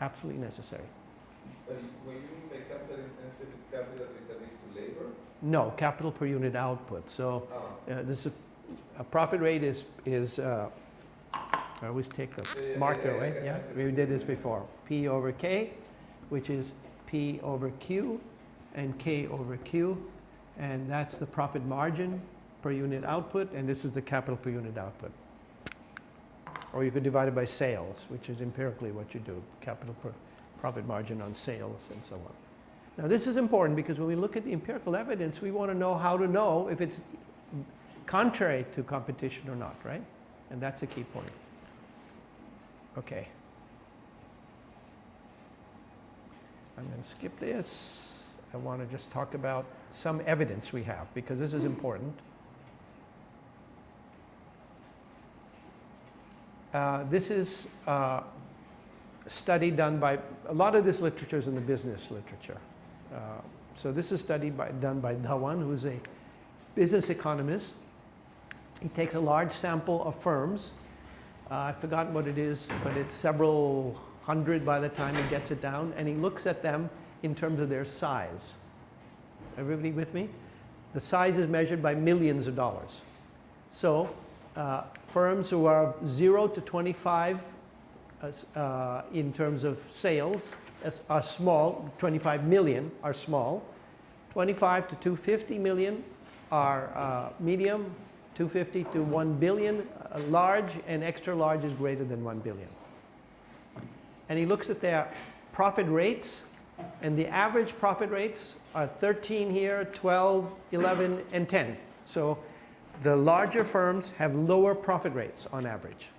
Absolutely necessary. But when you say capital intensive, is capital vis-a-vis to labor? No, capital per unit output. So Oh, uh, this is, a profit rate is, is uh, I always take the marker, yeah, right? yeah. we did this before. P over K, which is P over Q, and K over Q. And that's the profit margin per unit output, and this is the capital per unit output. Or you could divide it by sales, which is empirically what you do, capital per profit margin on sales and so on. Now, this is important because when we look at the empirical evidence, we want to know how to know if it's contrary to competition or not, right? And that's a key point. Okay. I'm going to skip this. I want to just talk about some evidence we have because this is important. Uh, this is uh, a study done by, a lot of this literature is in the business literature. Uh, so this is study by, done by Dhawan, who's a business economist. He takes a large sample of firms. Uh, I've forgotten what it is, but it's several hundred by the time he gets it down, and he looks at them in terms of their size. Everybody with me? The size is measured by millions of dollars. So uh, firms who are 0 to 25 uh, in terms of sales are small, 25 million are small, 25 to 250 million are uh, medium, 250 to 1 billion uh, large, and extra large is greater than 1 billion. And he looks at their profit rates, and the average profit rates are 13 here, 12, 11, and 10. So the larger firms have lower profit rates on average.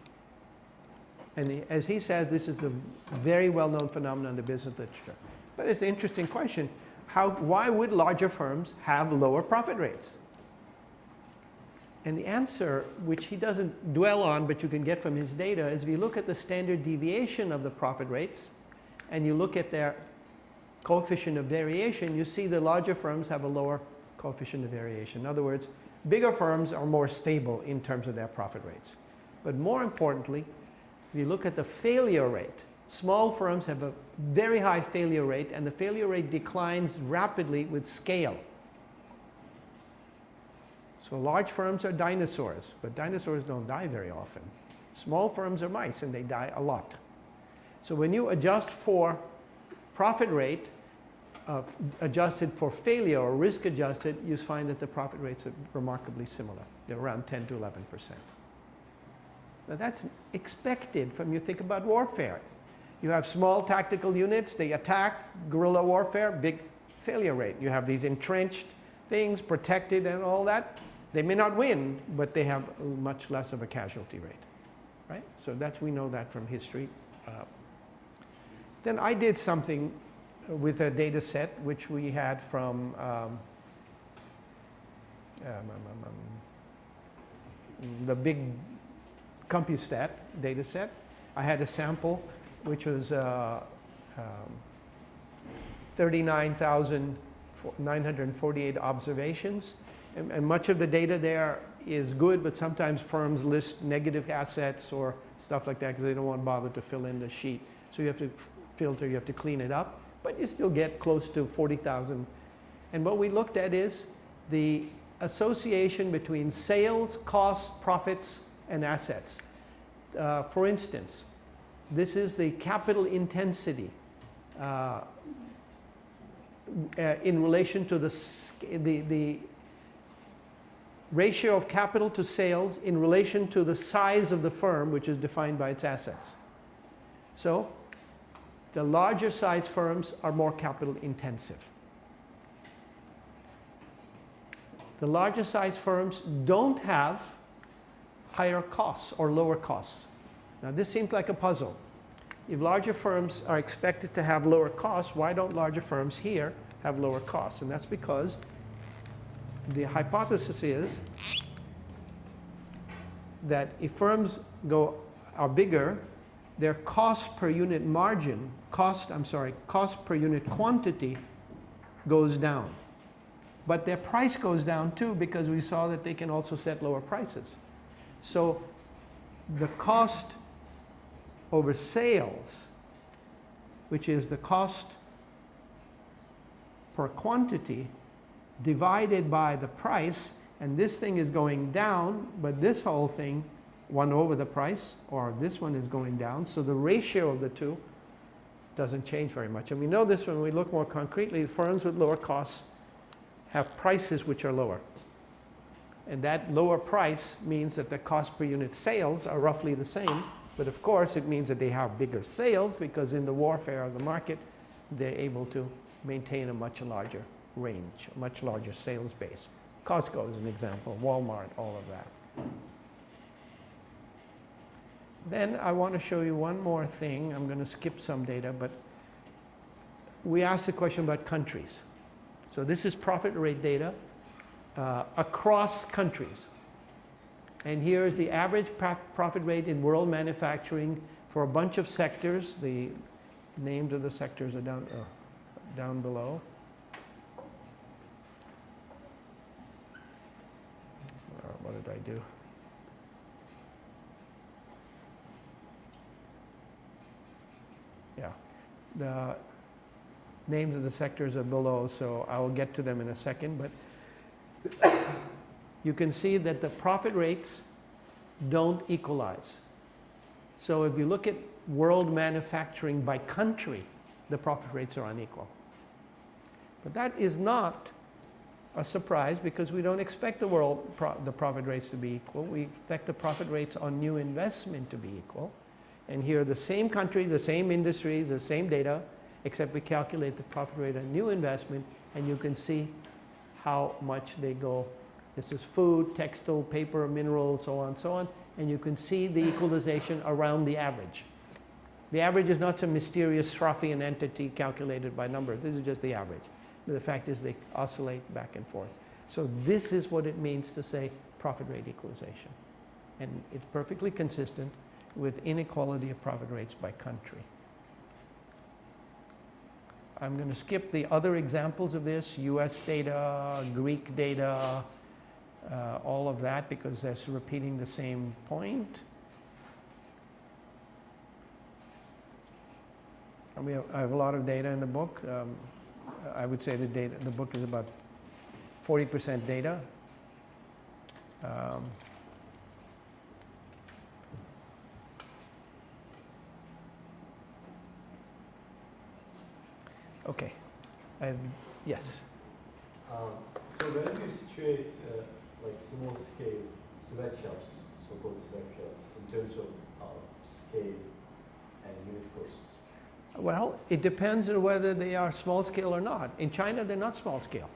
And he- as he says, this is a very well-known phenomenon in the business literature. But it's an interesting question. How, why would larger firms have lower profit rates? And the answer, which he doesn't dwell on, but you can get from his data, is if you look at the standard deviation of the profit rates, and you look at their coefficient of variation, you see the larger firms have a lower coefficient of variation. In other words, bigger firms are more stable in terms of their profit rates. But more importantly, if you look at the failure rate, small firms have a very high failure rate, and the failure rate declines rapidly with scale. So large firms are dinosaurs, but dinosaurs don't die very often. Small firms are mice, and they die a lot. So when you adjust for profit rate, uh, adjusted for failure or risk adjusted, you find that the profit rates are remarkably similar. They're around 10 to 11 percent. Now that's expected from you think about warfare. You have small tactical units, they attack, guerrilla warfare, big failure rate. You have these entrenched things, protected and all that. They may not win, but they have much less of a casualty rate, right? So that's, we know that from history. Uh, then I did something with a data set which we had from um, um, um, um, the big CompuStat data set. I had a sample which was uh, um, 39,948 observations. And, and much of the data there is good, but sometimes firms list negative assets or stuff like that because they don't want to bother to fill in the sheet. So you have to filter, you have to clean it up, but you still get close to 40,000. And what we looked at is the association between sales, costs, profits, and assets. Uh, for instance, this is the capital intensity uh, uh, in relation to the, the, the ratio of capital to sales in relation to the size of the firm, which is defined by its assets. So, the larger size firms are more capital intensive. The larger size firms don't have higher costs or lower costs. Now, this seems like a puzzle. If larger firms are expected to have lower costs, why don't larger firms here have lower costs? And that's because the hypothesis is that if firms go are bigger, their cost per unit margin, cost, I'm sorry, cost per unit quantity goes down. But their price goes down too because we saw that they can also set lower prices. So the cost over sales, which is the cost per quantity divided by the price, and this thing is going down, but this whole thing, 1 over the price, or this one is going down, so the ratio of the two doesn't change very much. And we know this when we look more concretely, firms with lower costs have prices which are lower. And that lower price means that the cost per unit sales are roughly the same, but of course it means that they have bigger sales because in the warfare of the market, they're able to maintain a much larger range, much larger sales base. Costco is an example, Walmart, all of that. Then I want to show you one more thing. I'm going to skip some data, but we asked the question about countries. So this is profit rate data uh, across countries. And here is the average profit rate in world manufacturing for a bunch of sectors. The names of the sectors are down, uh, down below. I do? Yeah. The names of the sectors are below, so I will get to them in a second. But you can see that the profit rates don't equalize. So if you look at world manufacturing by country, the profit rates are unequal. But that is not a surprise because we don't expect the world pro the profit rates to be equal. We expect the profit rates on new investment to be equal. And here the same country, the same industries, the same data, except we calculate the profit rate on new investment and you can see how much they go. This is food, textile, paper, minerals, so on so on. And you can see the equalization around the average. The average is not some mysterious Sraffian entity calculated by numbers. This is just the average. The fact is they oscillate back and forth. So this is what it means to say profit rate equalization. And it's perfectly consistent with inequality of profit rates by country. I'm going to skip the other examples of this, US data, Greek data, uh, all of that because that's repeating the same point. And we have, I have a lot of data in the book. Um, I would say the data, the book is about 40% data. Um, Okay. I've, yes. Um, so when you situate uh, like small scale sweatshops, so-called sweatshops, in terms of uh, scale and unit costs? Well, it depends on whether they are small scale or not. In China, they're not small scale.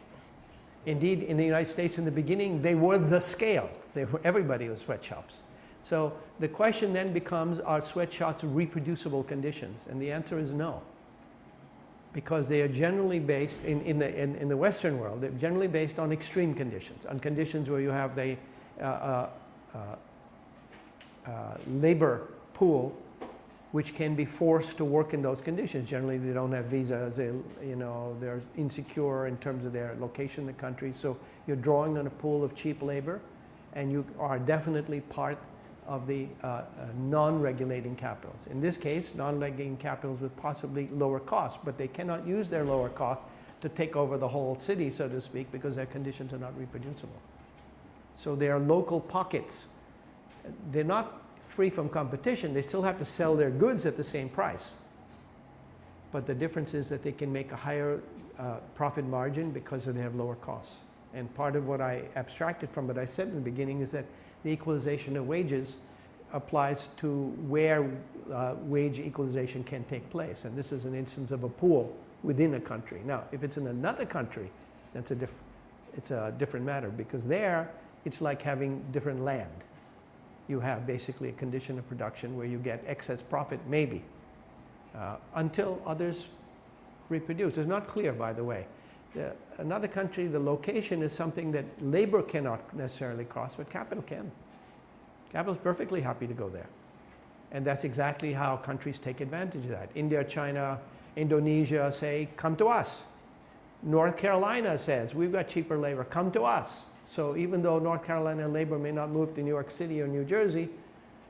Indeed, in the United States in the beginning, they were the scale. They were, everybody was sweatshops. So the question then becomes, are sweatshops reproducible conditions? And the answer is no because they are generally based in, in, the, in, in the Western world, they're generally based on extreme conditions, on conditions where you have the uh, uh, uh, uh, labor pool which can be forced to work in those conditions. Generally, they don't have visas, they, you know, they're insecure in terms of their location in the country. So you're drawing on a pool of cheap labor and you are definitely part of the uh, uh, non-regulating capitals. In this case, non-regulating capitals with possibly lower costs, but they cannot use their lower costs to take over the whole city, so to speak, because their conditions are not reproducible. So they are local pockets. They're not free from competition. They still have to sell their goods at the same price. But the difference is that they can make a higher uh, profit margin because they have lower costs. And part of what I abstracted from what I said in the beginning is that the equalization of wages applies to where uh, wage equalization can take place. And this is an instance of a pool within a country. Now, if it's in another country, that's a diff it's a different matter because there it's like having different land. You have basically a condition of production where you get excess profit, maybe, uh, until others reproduce. It's not clear, by the way. The, another country, the location is something that labor cannot necessarily cross, but capital can. Capital is perfectly happy to go there. And that's exactly how countries take advantage of that. India, China, Indonesia say, come to us. North Carolina says, we've got cheaper labor, come to us. So even though North Carolina labor may not move to New York City or New Jersey,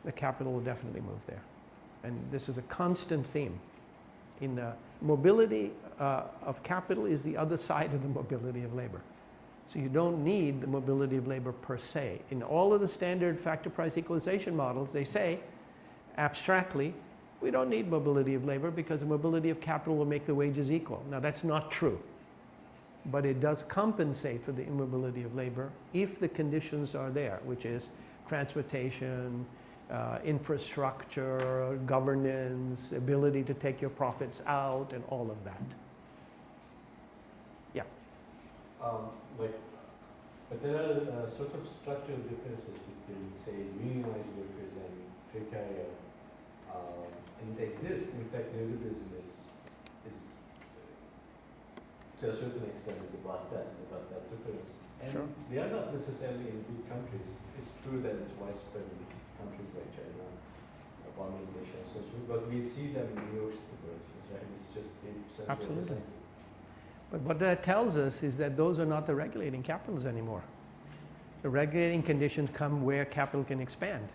the capital will definitely move there. And this is a constant theme. In the mobility uh, of capital is the other side of the mobility of labor. So you don't need the mobility of labor per se. In all of the standard factor price equalization models, they say abstractly, we don't need mobility of labor because the mobility of capital will make the wages equal. Now that's not true. But it does compensate for the immobility of labor if the conditions are there, which is transportation, uh, infrastructure, governance, ability to take your profits out, and all of that. Yeah. Um, like, but there are uh, sort of structural differences between, say, unionized workers and precariat. Um, and they exist. In fact, neoliberalism is, is to a certain extent, is about that, it's about that difference. And Sure. they are not necessarily in big countries. It's true that it's widespread in countries like China, Bangladesh, and so. But we see them in New York City, for instance, right? It's just the Absolutely. But what that tells us is that those are not the regulating capitals anymore. The regulating conditions come where capital can expand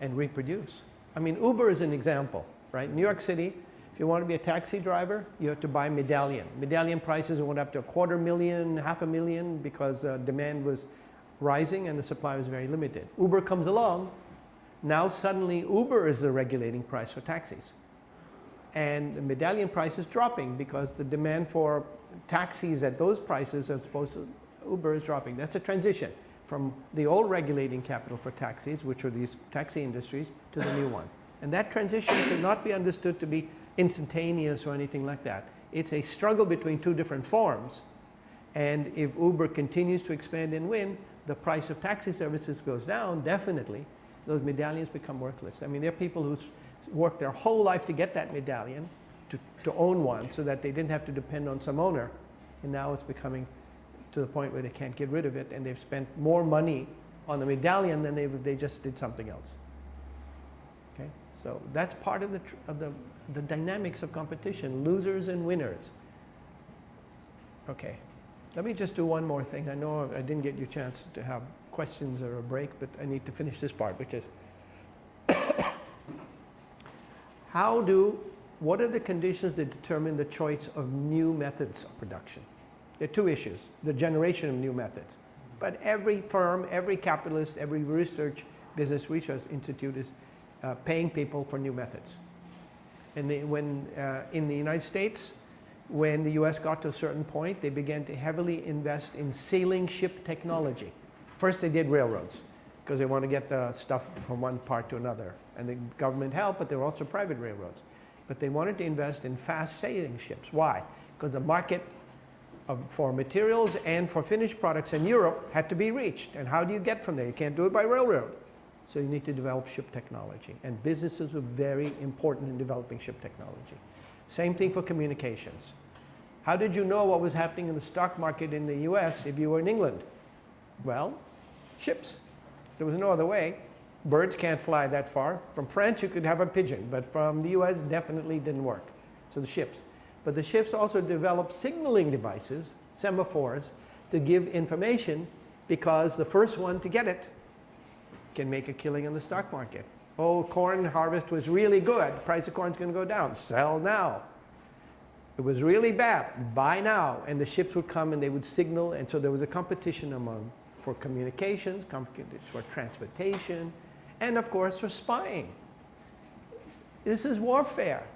and reproduce. I mean, Uber is an example, right? New York City, if you want to be a taxi driver, you have to buy medallion. Medallion prices went up to a quarter million, half a million because uh, demand was rising and the supply was very limited. Uber comes along, now suddenly Uber is the regulating price for taxis. And the medallion price is dropping because the demand for taxis at those prices as opposed to Uber is dropping. That's a transition from the old regulating capital for taxis, which are these taxi industries, to the new one. And that transition should not be understood to be instantaneous or anything like that. It's a struggle between two different forms. And if Uber continues to expand and win, the price of taxi services goes down, definitely. Those medallions become worthless. I mean, there are people who worked their whole life to get that medallion, to, to own one, so that they didn't have to depend on some owner. And now it's becoming to the point where they can't get rid of it, and they've spent more money on the medallion than they, they just did something else. Okay? So that's part of the, of the, the dynamics of competition, losers and winners. Okay, let me just do one more thing. I know I didn't get you a chance to have questions or a break, but I need to finish this part, which is how do, what are the conditions that determine the choice of new methods of production? There are two issues, the generation of new methods. But every firm, every capitalist, every research, business research institute is uh, paying people for new methods. And they, when, uh, in the United States, when the US got to a certain point, they began to heavily invest in sailing ship technology. First they did railroads, because they want to get the stuff from one part to another. And the government helped, but there were also private railroads. But they wanted to invest in fast sailing ships. Why? Because the market of, for materials and for finished products in Europe had to be reached. And how do you get from there? You can't do it by railroad. So you need to develop ship technology. And businesses were very important in developing ship technology. Same thing for communications. How did you know what was happening in the stock market in the US if you were in England? Well, ships. There was no other way. Birds can't fly that far. From France, you could have a pigeon, but from the US, definitely didn't work. So the ships. But the ships also developed signaling devices, semaphores, to give information because the first one to get it can make a killing in the stock market. Oh, corn harvest was really good. Price of corn's going to go down. Sell now. It was really bad. Buy now. And the ships would come and they would signal. And so there was a competition among for communications, for transportation, and of course for spying. This is warfare.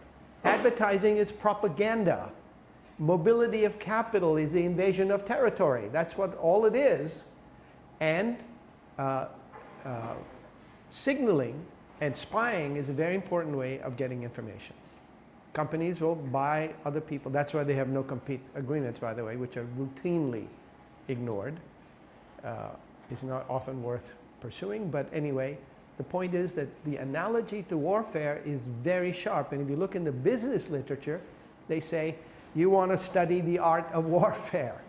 Advertising is propaganda. Mobility of capital is the invasion of territory. That's what all it is. And uh, uh, signaling and spying is a very important way of getting information. Companies will buy other people. That's why they have no compete agreements, by the way, which are routinely ignored. Uh, it's not often worth pursuing, but anyway, the point is that the analogy to warfare is very sharp. And if you look in the business literature, they say you want to study the art of warfare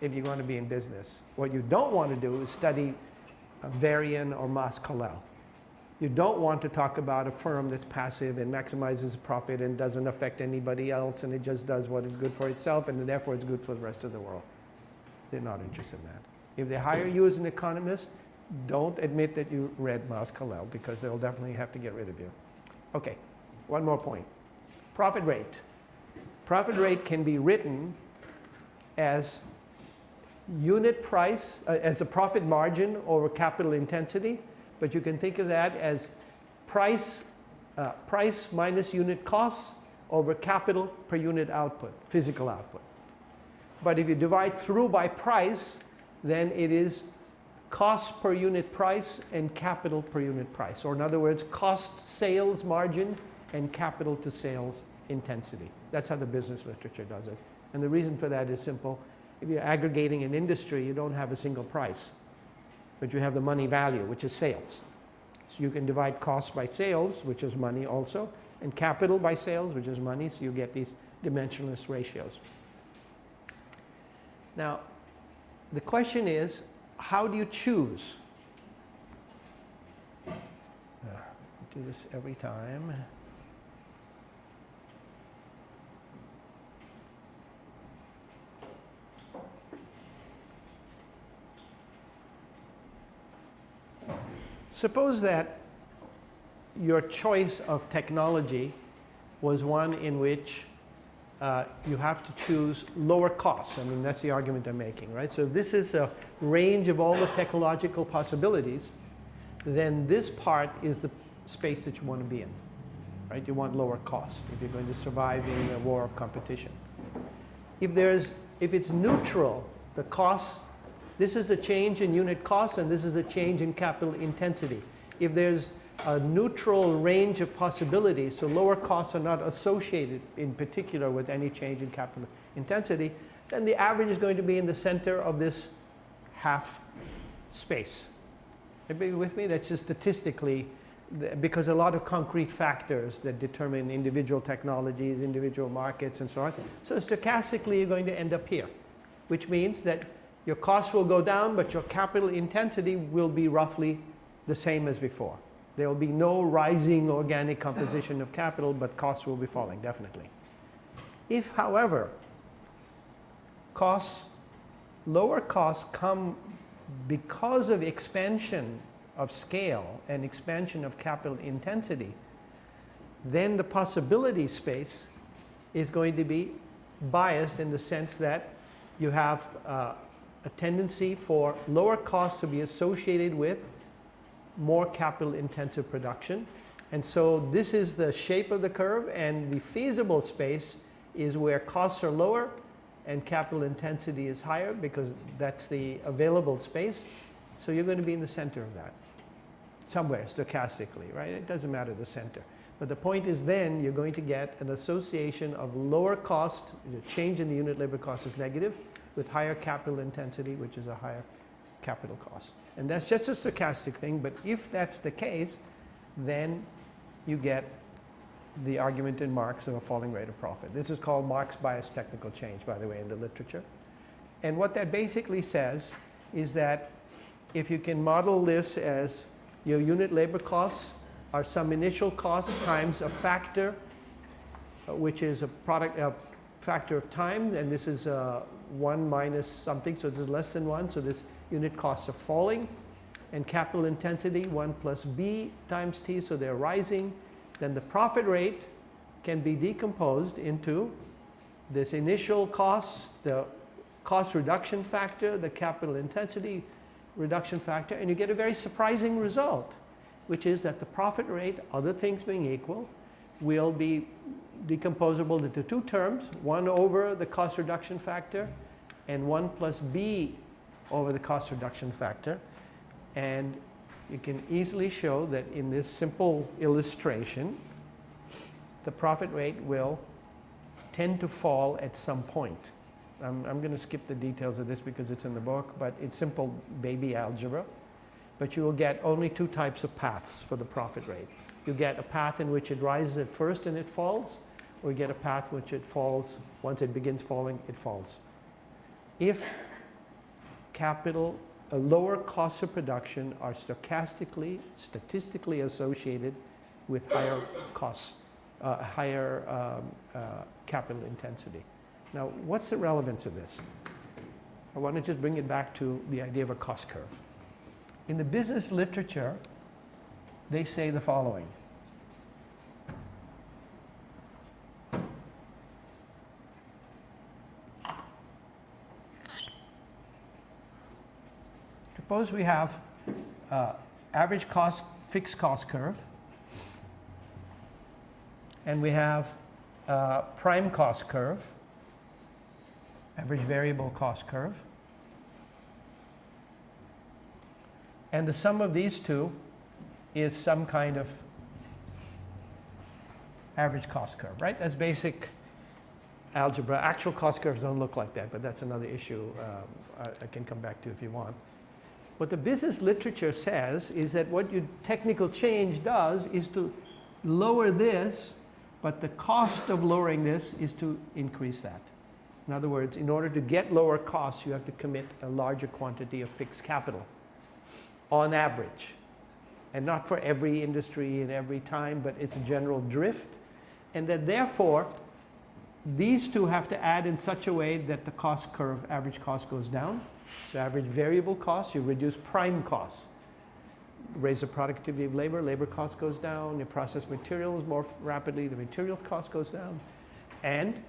if you're going to be in business. What you don't want to do is study Varian or Mas-Colell. You don't want to talk about a firm that's passive and maximizes profit and doesn't affect anybody else and it just does what is good for itself and therefore it's good for the rest of the world. They're not interested in that. If they hire you as an economist, don't admit that you read Colell because they'll definitely have to get rid of you. Okay, one more point. Profit rate. Profit rate can be written as unit price, uh, as a profit margin over capital intensity, but you can think of that as price, uh, price minus unit costs over capital per unit output, physical output. But if you divide through by price, then it is cost per unit price and capital per unit price. Or in other words, cost sales margin and capital to sales intensity. That's how the business literature does it. And the reason for that is simple. If you're aggregating an industry, you don't have a single price, but you have the money value, which is sales. So you can divide cost by sales, which is money also, and capital by sales, which is money, so you get these dimensionless ratios. Now, the question is, how do you choose? Uh, do this every time. Suppose that your choice of technology was one in which uh, you have to choose lower costs. I mean, that's the argument I'm making, right? So this is a range of all the technological possibilities. Then this part is the space that you want to be in, right? You want lower cost if you're going to survive in a war of competition. If there's, if it's neutral, the costs, this is the change in unit cost and this is the change in capital intensity. If there's a neutral range of possibilities, so lower costs are not associated in particular with any change in capital intensity, then the average is going to be in the center of this half space. Everybody with me? That's just statistically, because a lot of concrete factors that determine individual technologies, individual markets, and so on. So stochastically, you're going to end up here, which means that your costs will go down, but your capital intensity will be roughly the same as before. There will be no rising organic composition of capital, but costs will be falling, definitely. If, however, costs, lower costs come because of expansion of scale and expansion of capital intensity, then the possibility space is going to be biased in the sense that you have uh, a tendency for lower costs to be associated with more capital intensive production. And so this is the shape of the curve and the feasible space is where costs are lower and capital intensity is higher because that's the available space. So you're going to be in the center of that somewhere stochastically, right? It doesn't matter the center. But the point is then you're going to get an association of lower cost, the change in the unit labor cost is negative, with higher capital intensity, which is a higher capital cost. And that's just a stochastic thing, but if that's the case, then you get the argument in Marx of a falling rate of profit. This is called Marx bias technical change, by the way, in the literature. And what that basically says is that if you can model this as your unit labor costs are some initial cost times a factor, uh, which is a product, a factor of time, and this is uh, 1 minus something, so this is less than 1, so this unit costs are falling, and capital intensity 1 plus b times t, so they're rising, then the profit rate can be decomposed into this initial cost, the cost reduction factor, the capital intensity reduction factor, and you get a very surprising result, which is that the profit rate, other things being equal, will be decomposable into two terms, 1 over the cost reduction factor and 1 plus b over the cost reduction factor. And you can easily show that in this simple illustration, the profit rate will tend to fall at some point. I'm, I'm going to skip the details of this because it's in the book, but it's simple baby algebra. But you will get only two types of paths for the profit rate. You get a path in which it rises at first and it falls, you get a path which it falls, once it begins falling, it falls. If capital a lower costs of production are stochastically, statistically associated with higher costs, uh, higher um, uh, capital intensity. Now, what's the relevance of this? I want to just bring it back to the idea of a cost curve. In the business literature, they say the following. Suppose we have uh, average cost, fixed cost curve, and we have uh, prime cost curve, average variable cost curve. And the sum of these two is some kind of average cost curve, right? That's basic algebra. Actual cost curves don't look like that, but that's another issue um, I, I can come back to if you want. What the business literature says is that what your technical change does is to lower this, but the cost of lowering this is to increase that. In other words, in order to get lower costs, you have to commit a larger quantity of fixed capital on average. And not for every industry and every time, but it's a general drift. And that therefore, these two have to add in such a way that the cost curve, average cost goes down. So average variable costs, you reduce prime costs. Raise the productivity of labor, labor cost goes down. You process materials more rapidly, the materials cost goes down. And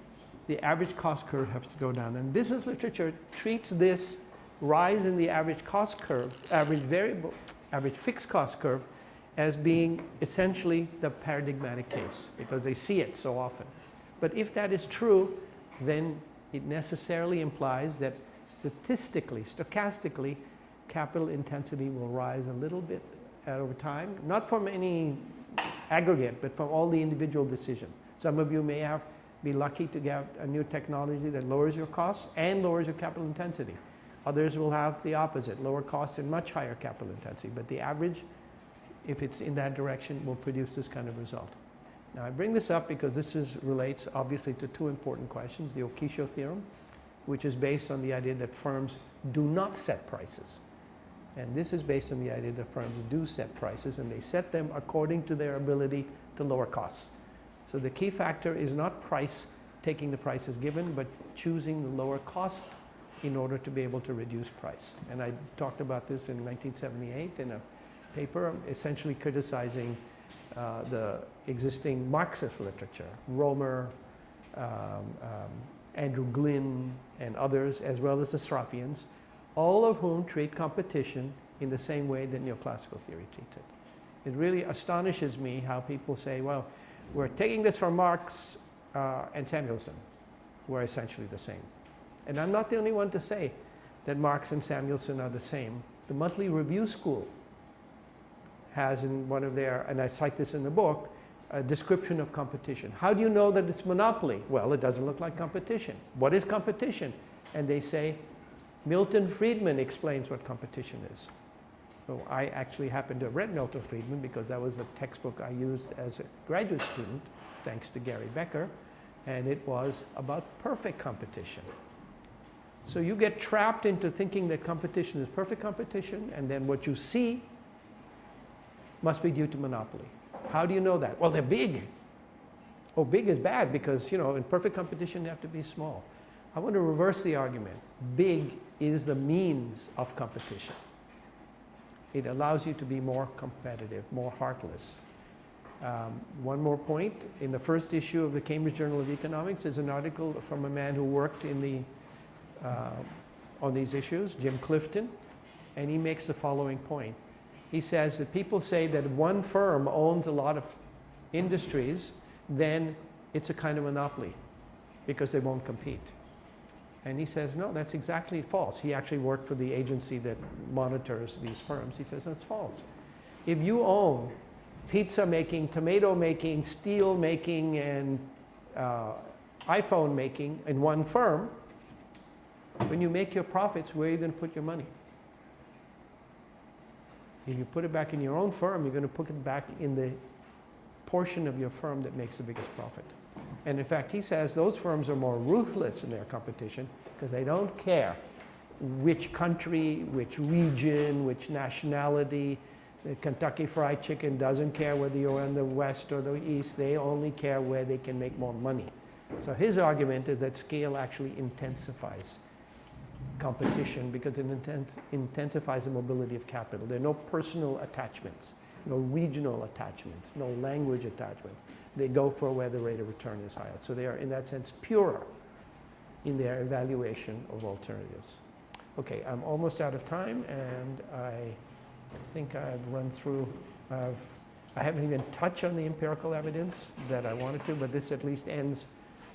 the average cost curve has to go down. And business literature treats this rise in the average cost curve, average variable, average fixed cost curve, as being essentially the paradigmatic case because they see it so often. But if that is true, then it necessarily implies that statistically, stochastically, capital intensity will rise a little bit over time, not from any aggregate, but from all the individual decisions. Some of you may have be lucky to get a new technology that lowers your costs and lowers your capital intensity. Others will have the opposite, lower costs and much higher capital intensity. But the average, if it's in that direction, will produce this kind of result. Now I bring this up because this is, relates obviously to two important questions. The Okishio theorem, which is based on the idea that firms do not set prices. And this is based on the idea that firms do set prices and they set them according to their ability to lower costs. So the key factor is not price, taking the prices given, but choosing the lower cost in order to be able to reduce price. And I talked about this in 1978 in a paper essentially criticizing uh, the existing Marxist literature, Roemer, um, um, Andrew Glynn, and others, as well as the Sraffians, all of whom treat competition in the same way that neoclassical theory treats it. It really astonishes me how people say, well, we're taking this from Marx uh, and Samuelson, who are essentially the same. And I'm not the only one to say that Marx and Samuelson are the same. The Monthly Review School has in one of their, and I cite this in the book, a description of competition. How do you know that it's monopoly? Well, it doesn't look like competition. What is competition? And they say, Milton Friedman explains what competition is. So I actually happen to have read Milton Friedman because that was the textbook I used as a graduate student, thanks to Gary Becker, and it was about perfect competition. So you get trapped into thinking that competition is perfect competition, and then what you see must be due to monopoly. How do you know that? Well, they're big. Oh, big is bad because, you know, in perfect competition, you have to be small. I want to reverse the argument. Big is the means of competition. It allows you to be more competitive, more heartless. Um, one more point. In the first issue of the Cambridge Journal of Economics is an article from a man who worked in the, uh, on these issues, Jim Clifton, and he makes the following point he says that people say that one firm owns a lot of industries, then it's a kind of monopoly because they won't compete. And he says, no, that's exactly false. He actually worked for the agency that monitors these firms. He says, that's false. If you own pizza making, tomato making, steel making, and uh, iPhone making in one firm, when you make your profits, where are you going to put your money? If you put it back in your own firm, you're going to put it back in the portion of your firm that makes the biggest profit. And in fact, he says those firms are more ruthless in their competition because they don't care which country, which region, which nationality. The Kentucky Fried Chicken doesn't care whether you're in the West or the East. They only care where they can make more money. So his argument is that scale actually intensifies competition because it intensifies the mobility of capital. There are no personal attachments, no regional attachments, no language attachments. They go for where the rate of return is higher. So they are, in that sense, purer in their evaluation of alternatives. Okay, I'm almost out of time, and I think I've run through, I've, I haven't even touched on the empirical evidence that I wanted to, but this at least ends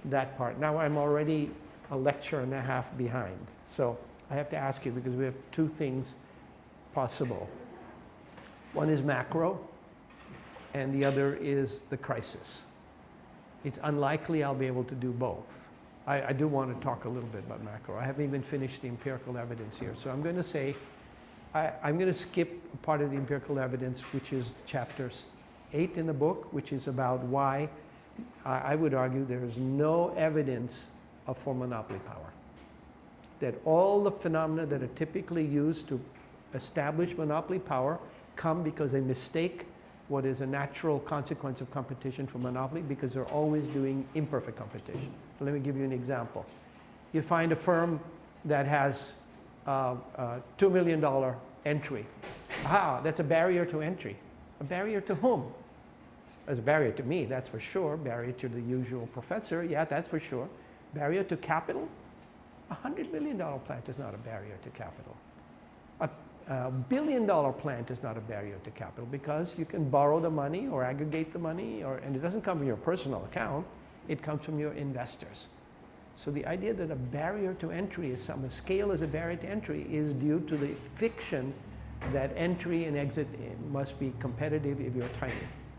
that part. Now I'm already a lecture and a half behind. So I have to ask you because we have two things possible. One is macro, and the other is the crisis. It's unlikely I'll be able to do both. I, I do want to talk a little bit about macro. I haven't even finished the empirical evidence here. So I'm going to say, I, I'm going to skip part of the empirical evidence, which is chapters 8 in the book, which is about why I, I would argue there is no evidence for monopoly power. That all the phenomena that are typically used to establish monopoly power come because they mistake what is a natural consequence of competition for monopoly because they're always doing imperfect competition. So let me give you an example. You find a firm that has uh, uh, $2 million entry. Ah, that's a barrier to entry. A barrier to whom? As a barrier to me, that's for sure. Barrier to the usual professor, yeah, that's for sure. Barrier to capital? A $100 million plant is not a barrier to capital. A, a billion dollar plant is not a barrier to capital because you can borrow the money or aggregate the money, or, and it doesn't come from your personal account, it comes from your investors. So the idea that a barrier to entry is some, scale is a barrier to entry is due to the fiction that entry and exit eh, must be competitive if you're tiny.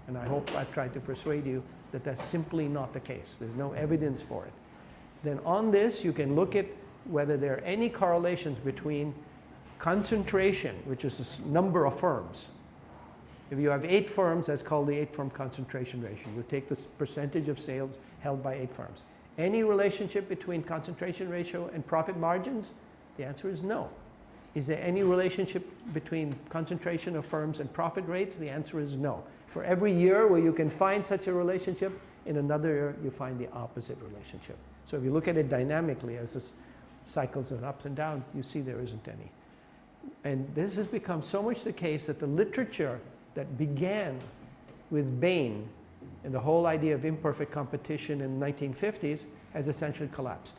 And I hope I've tried to persuade you that that's simply not the case. There's no evidence for it. Then on this, you can look at whether there are any correlations between concentration, which is the number of firms. If you have eight firms, that's called the eight firm concentration ratio. You take the percentage of sales held by eight firms. Any relationship between concentration ratio and profit margins? The answer is no. Is there any relationship between concentration of firms and profit rates? The answer is no. For every year where you can find such a relationship, in another you find the opposite relationship. So if you look at it dynamically as this cycles and ups and downs, you see there isn't any. And this has become so much the case that the literature that began with Bain and the whole idea of imperfect competition in the 1950s has essentially collapsed.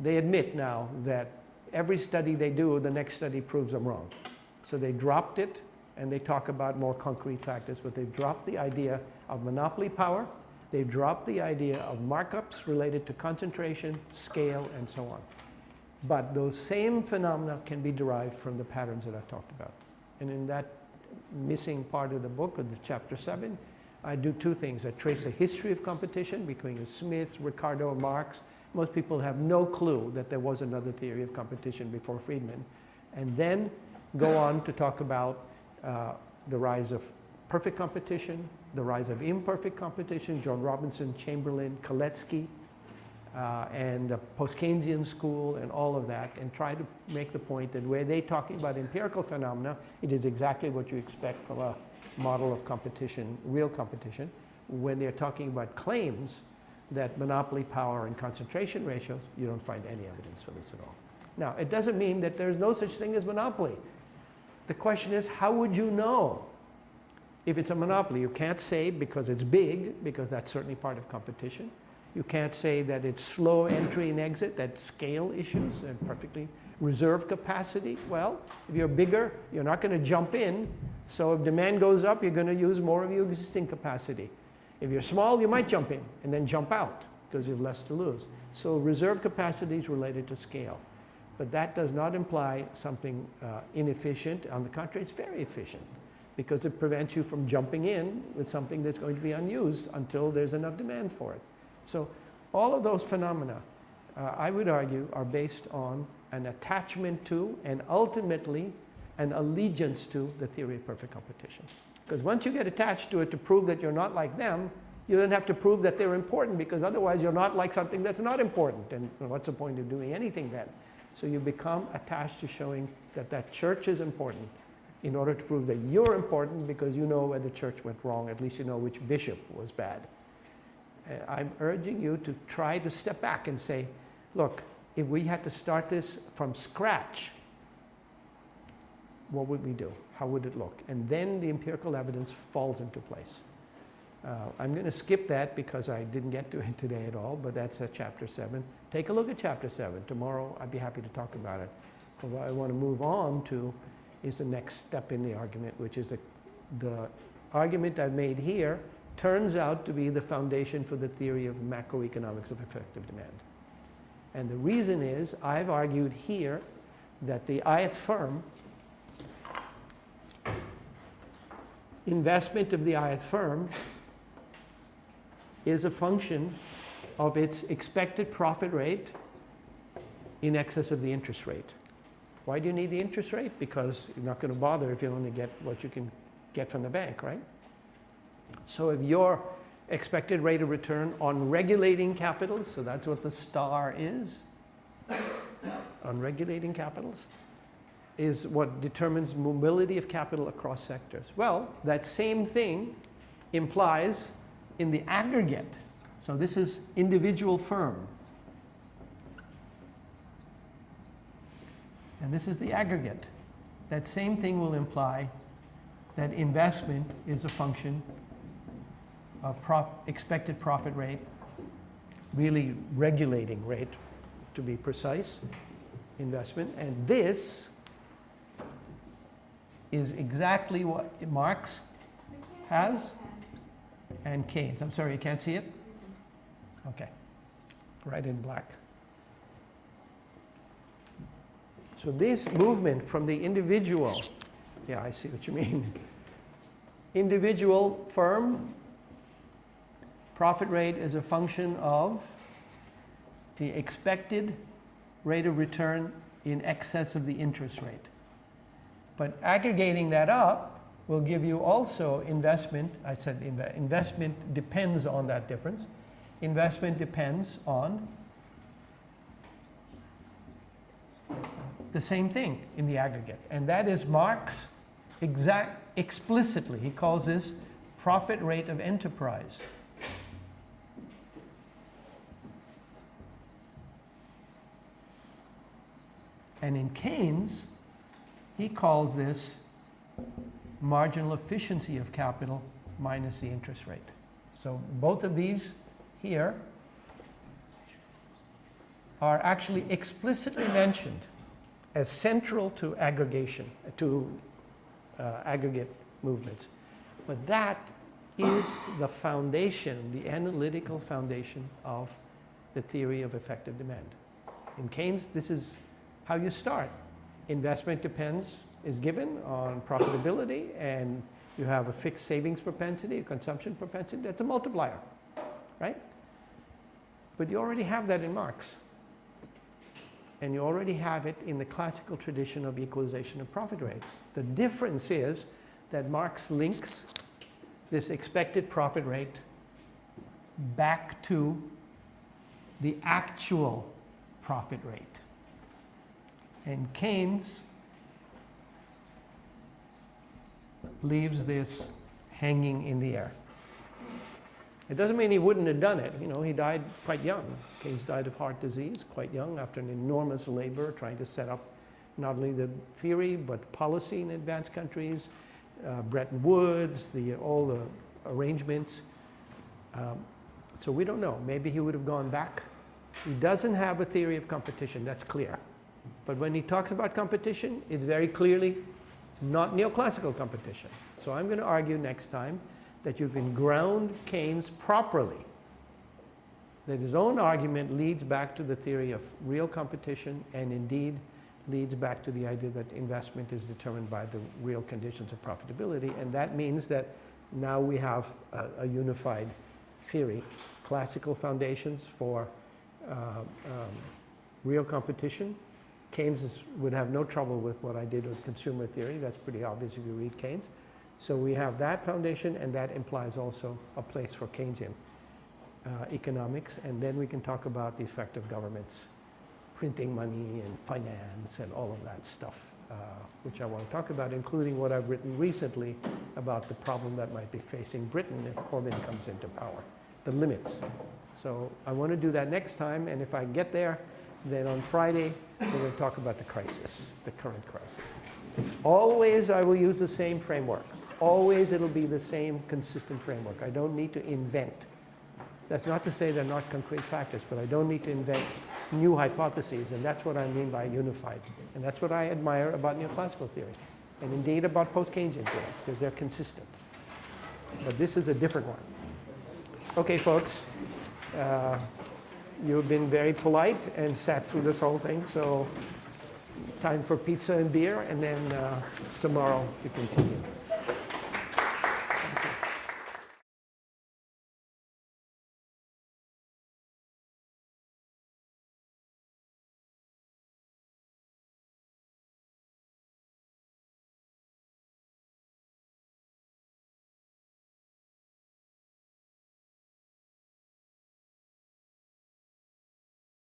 They admit now that every study they do, the next study proves them wrong. So they dropped it and they talk about more concrete factors, but they've dropped the idea of monopoly power, they've dropped the idea of markups related to concentration, scale, and so on. But those same phenomena can be derived from the patterns that I've talked about. And in that missing part of the book, of the chapter 7, I do two things. I trace a history of competition between Smith, Ricardo, Marx. Most people have no clue that there was another theory of competition before Friedman. And then go on to talk about uh, the rise of perfect competition, the rise of imperfect competition, Joan Robinson, Chamberlin, Kalecki, uh, and the post-Keynesian school and all of that, and try to make the point that where they're talking about empirical phenomena, it is exactly what you expect from a model of competition, real competition. When they're talking about claims that monopoly power and concentration ratios, you don't find any evidence for this at all. Now, it doesn't mean that there's no such thing as monopoly. The question is, how would you know if it's a monopoly? You can't say because it's big, because that's certainly part of competition. You can't say that it's slow entry and exit, that scale issues and perfectly reserve capacity. Well, if you're bigger, you're not going to jump in. So if demand goes up, you're going to use more of your existing capacity. If you're small, you might jump in and then jump out because you have less to lose. So reserve capacity is related to scale. But that does not imply something uh, inefficient. On the contrary, it's very efficient because it prevents you from jumping in with something that's going to be unused until there's enough demand for it. So all of those phenomena, uh, I would argue, are based on an attachment to and ultimately an allegiance to the theory of perfect competition. Because once you get attached to it to prove that you're not like them, you then have to prove that they're important because otherwise you're not like something that's not important. And what's the point of doing anything then? So you become attached to showing that that church is important in order to prove that you're important because you know where the church went wrong, at least you know which bishop was bad. And I'm urging you to try to step back and say, look, if we had to start this from scratch, what would we do? How would it look? And then the empirical evidence falls into place. Uh, I'm going to skip that because I didn't get to it today at all, but that's at chapter 7. Take a look at chapter 7. Tomorrow I'd be happy to talk about it. But I want to move on to is the next step in the argument, which is the, the argument I've made here turns out to be the foundation for the theory of macroeconomics of effective demand. And the reason is I've argued here that the ith firm investment of the ith firm is a function of its expected profit rate in excess of the interest rate. Why do you need the interest rate? Because you're not going to bother if you only get what you can get from the bank, right? So if your expected rate of return on regulating capitals, so that's what the star is, on regulating capitals, is what determines mobility of capital across sectors. Well, that same thing implies in the aggregate. So this is individual firm. And this is the aggregate. That same thing will imply that investment is a function of prop expected profit rate, really regulating rate to be precise, investment. And this is exactly what Marx has and Keynes. I'm sorry, you can't see it? Okay. Right in black. So this movement from the individual, yeah, I see what you mean. Individual firm, profit rate is a function of the expected rate of return in excess of the interest rate. But aggregating that up will give you also investment. I said inv investment depends on that difference. Investment depends on the same thing in the aggregate. And that is Marx exact explicitly. He calls this profit rate of enterprise. And in Keynes, he calls this marginal efficiency of capital minus the interest rate. So both of these here are actually explicitly mentioned as central to aggregation, to uh, aggregate movements. But that is the foundation, the analytical foundation of the theory of effective demand. In Keynes, this is how you start. Investment depends, is given on profitability, and you have a fixed savings propensity, a consumption propensity. That's a multiplier, right? But you already have that in Marx. And you already have it in the classical tradition of equalization of profit rates. The difference is that Marx links this expected profit rate back to the actual profit rate. And Keynes leaves this hanging in the air. It doesn't mean he wouldn't have done it. You know, he died quite young. Keynes died of heart disease quite young after an enormous labor trying to set up not only the theory but the policy in advanced countries, uh, Bretton Woods, the, all the arrangements. Um, so we don't know. Maybe he would have gone back. He doesn't have a theory of competition, that's clear. But when he talks about competition, it's very clearly not neoclassical competition. So I'm going to argue next time that you can ground Keynes properly, that his own argument leads back to the theory of real competition and indeed leads back to the idea that investment is determined by the real conditions of profitability. And that means that now we have a, a unified theory, classical foundations for uh, um, real competition. Keynes would have no trouble with what I did with consumer theory. That's pretty obvious if you read Keynes. So we have that foundation, and that implies also a place for Keynesian uh, economics. And then we can talk about the effect of governments printing money and finance and all of that stuff, uh, which I want to talk about, including what I've written recently about the problem that might be facing Britain if Corbyn comes into power, the limits. So I want to do that next time, and if I get there, then on Friday, we're going to talk about the crisis, the current crisis. Always I will use the same framework. Always it'll be the same consistent framework. I don't need to invent. That's not to say they're not concrete factors, but I don't need to invent new hypotheses, and that's what I mean by unified. And that's what I admire about neoclassical theory, and indeed about post-Keynesian theory, because they're consistent. But this is a different one. Okay, folks, uh, you've been very polite and sat through this whole thing, so time for pizza and beer, and then uh, tomorrow to continue.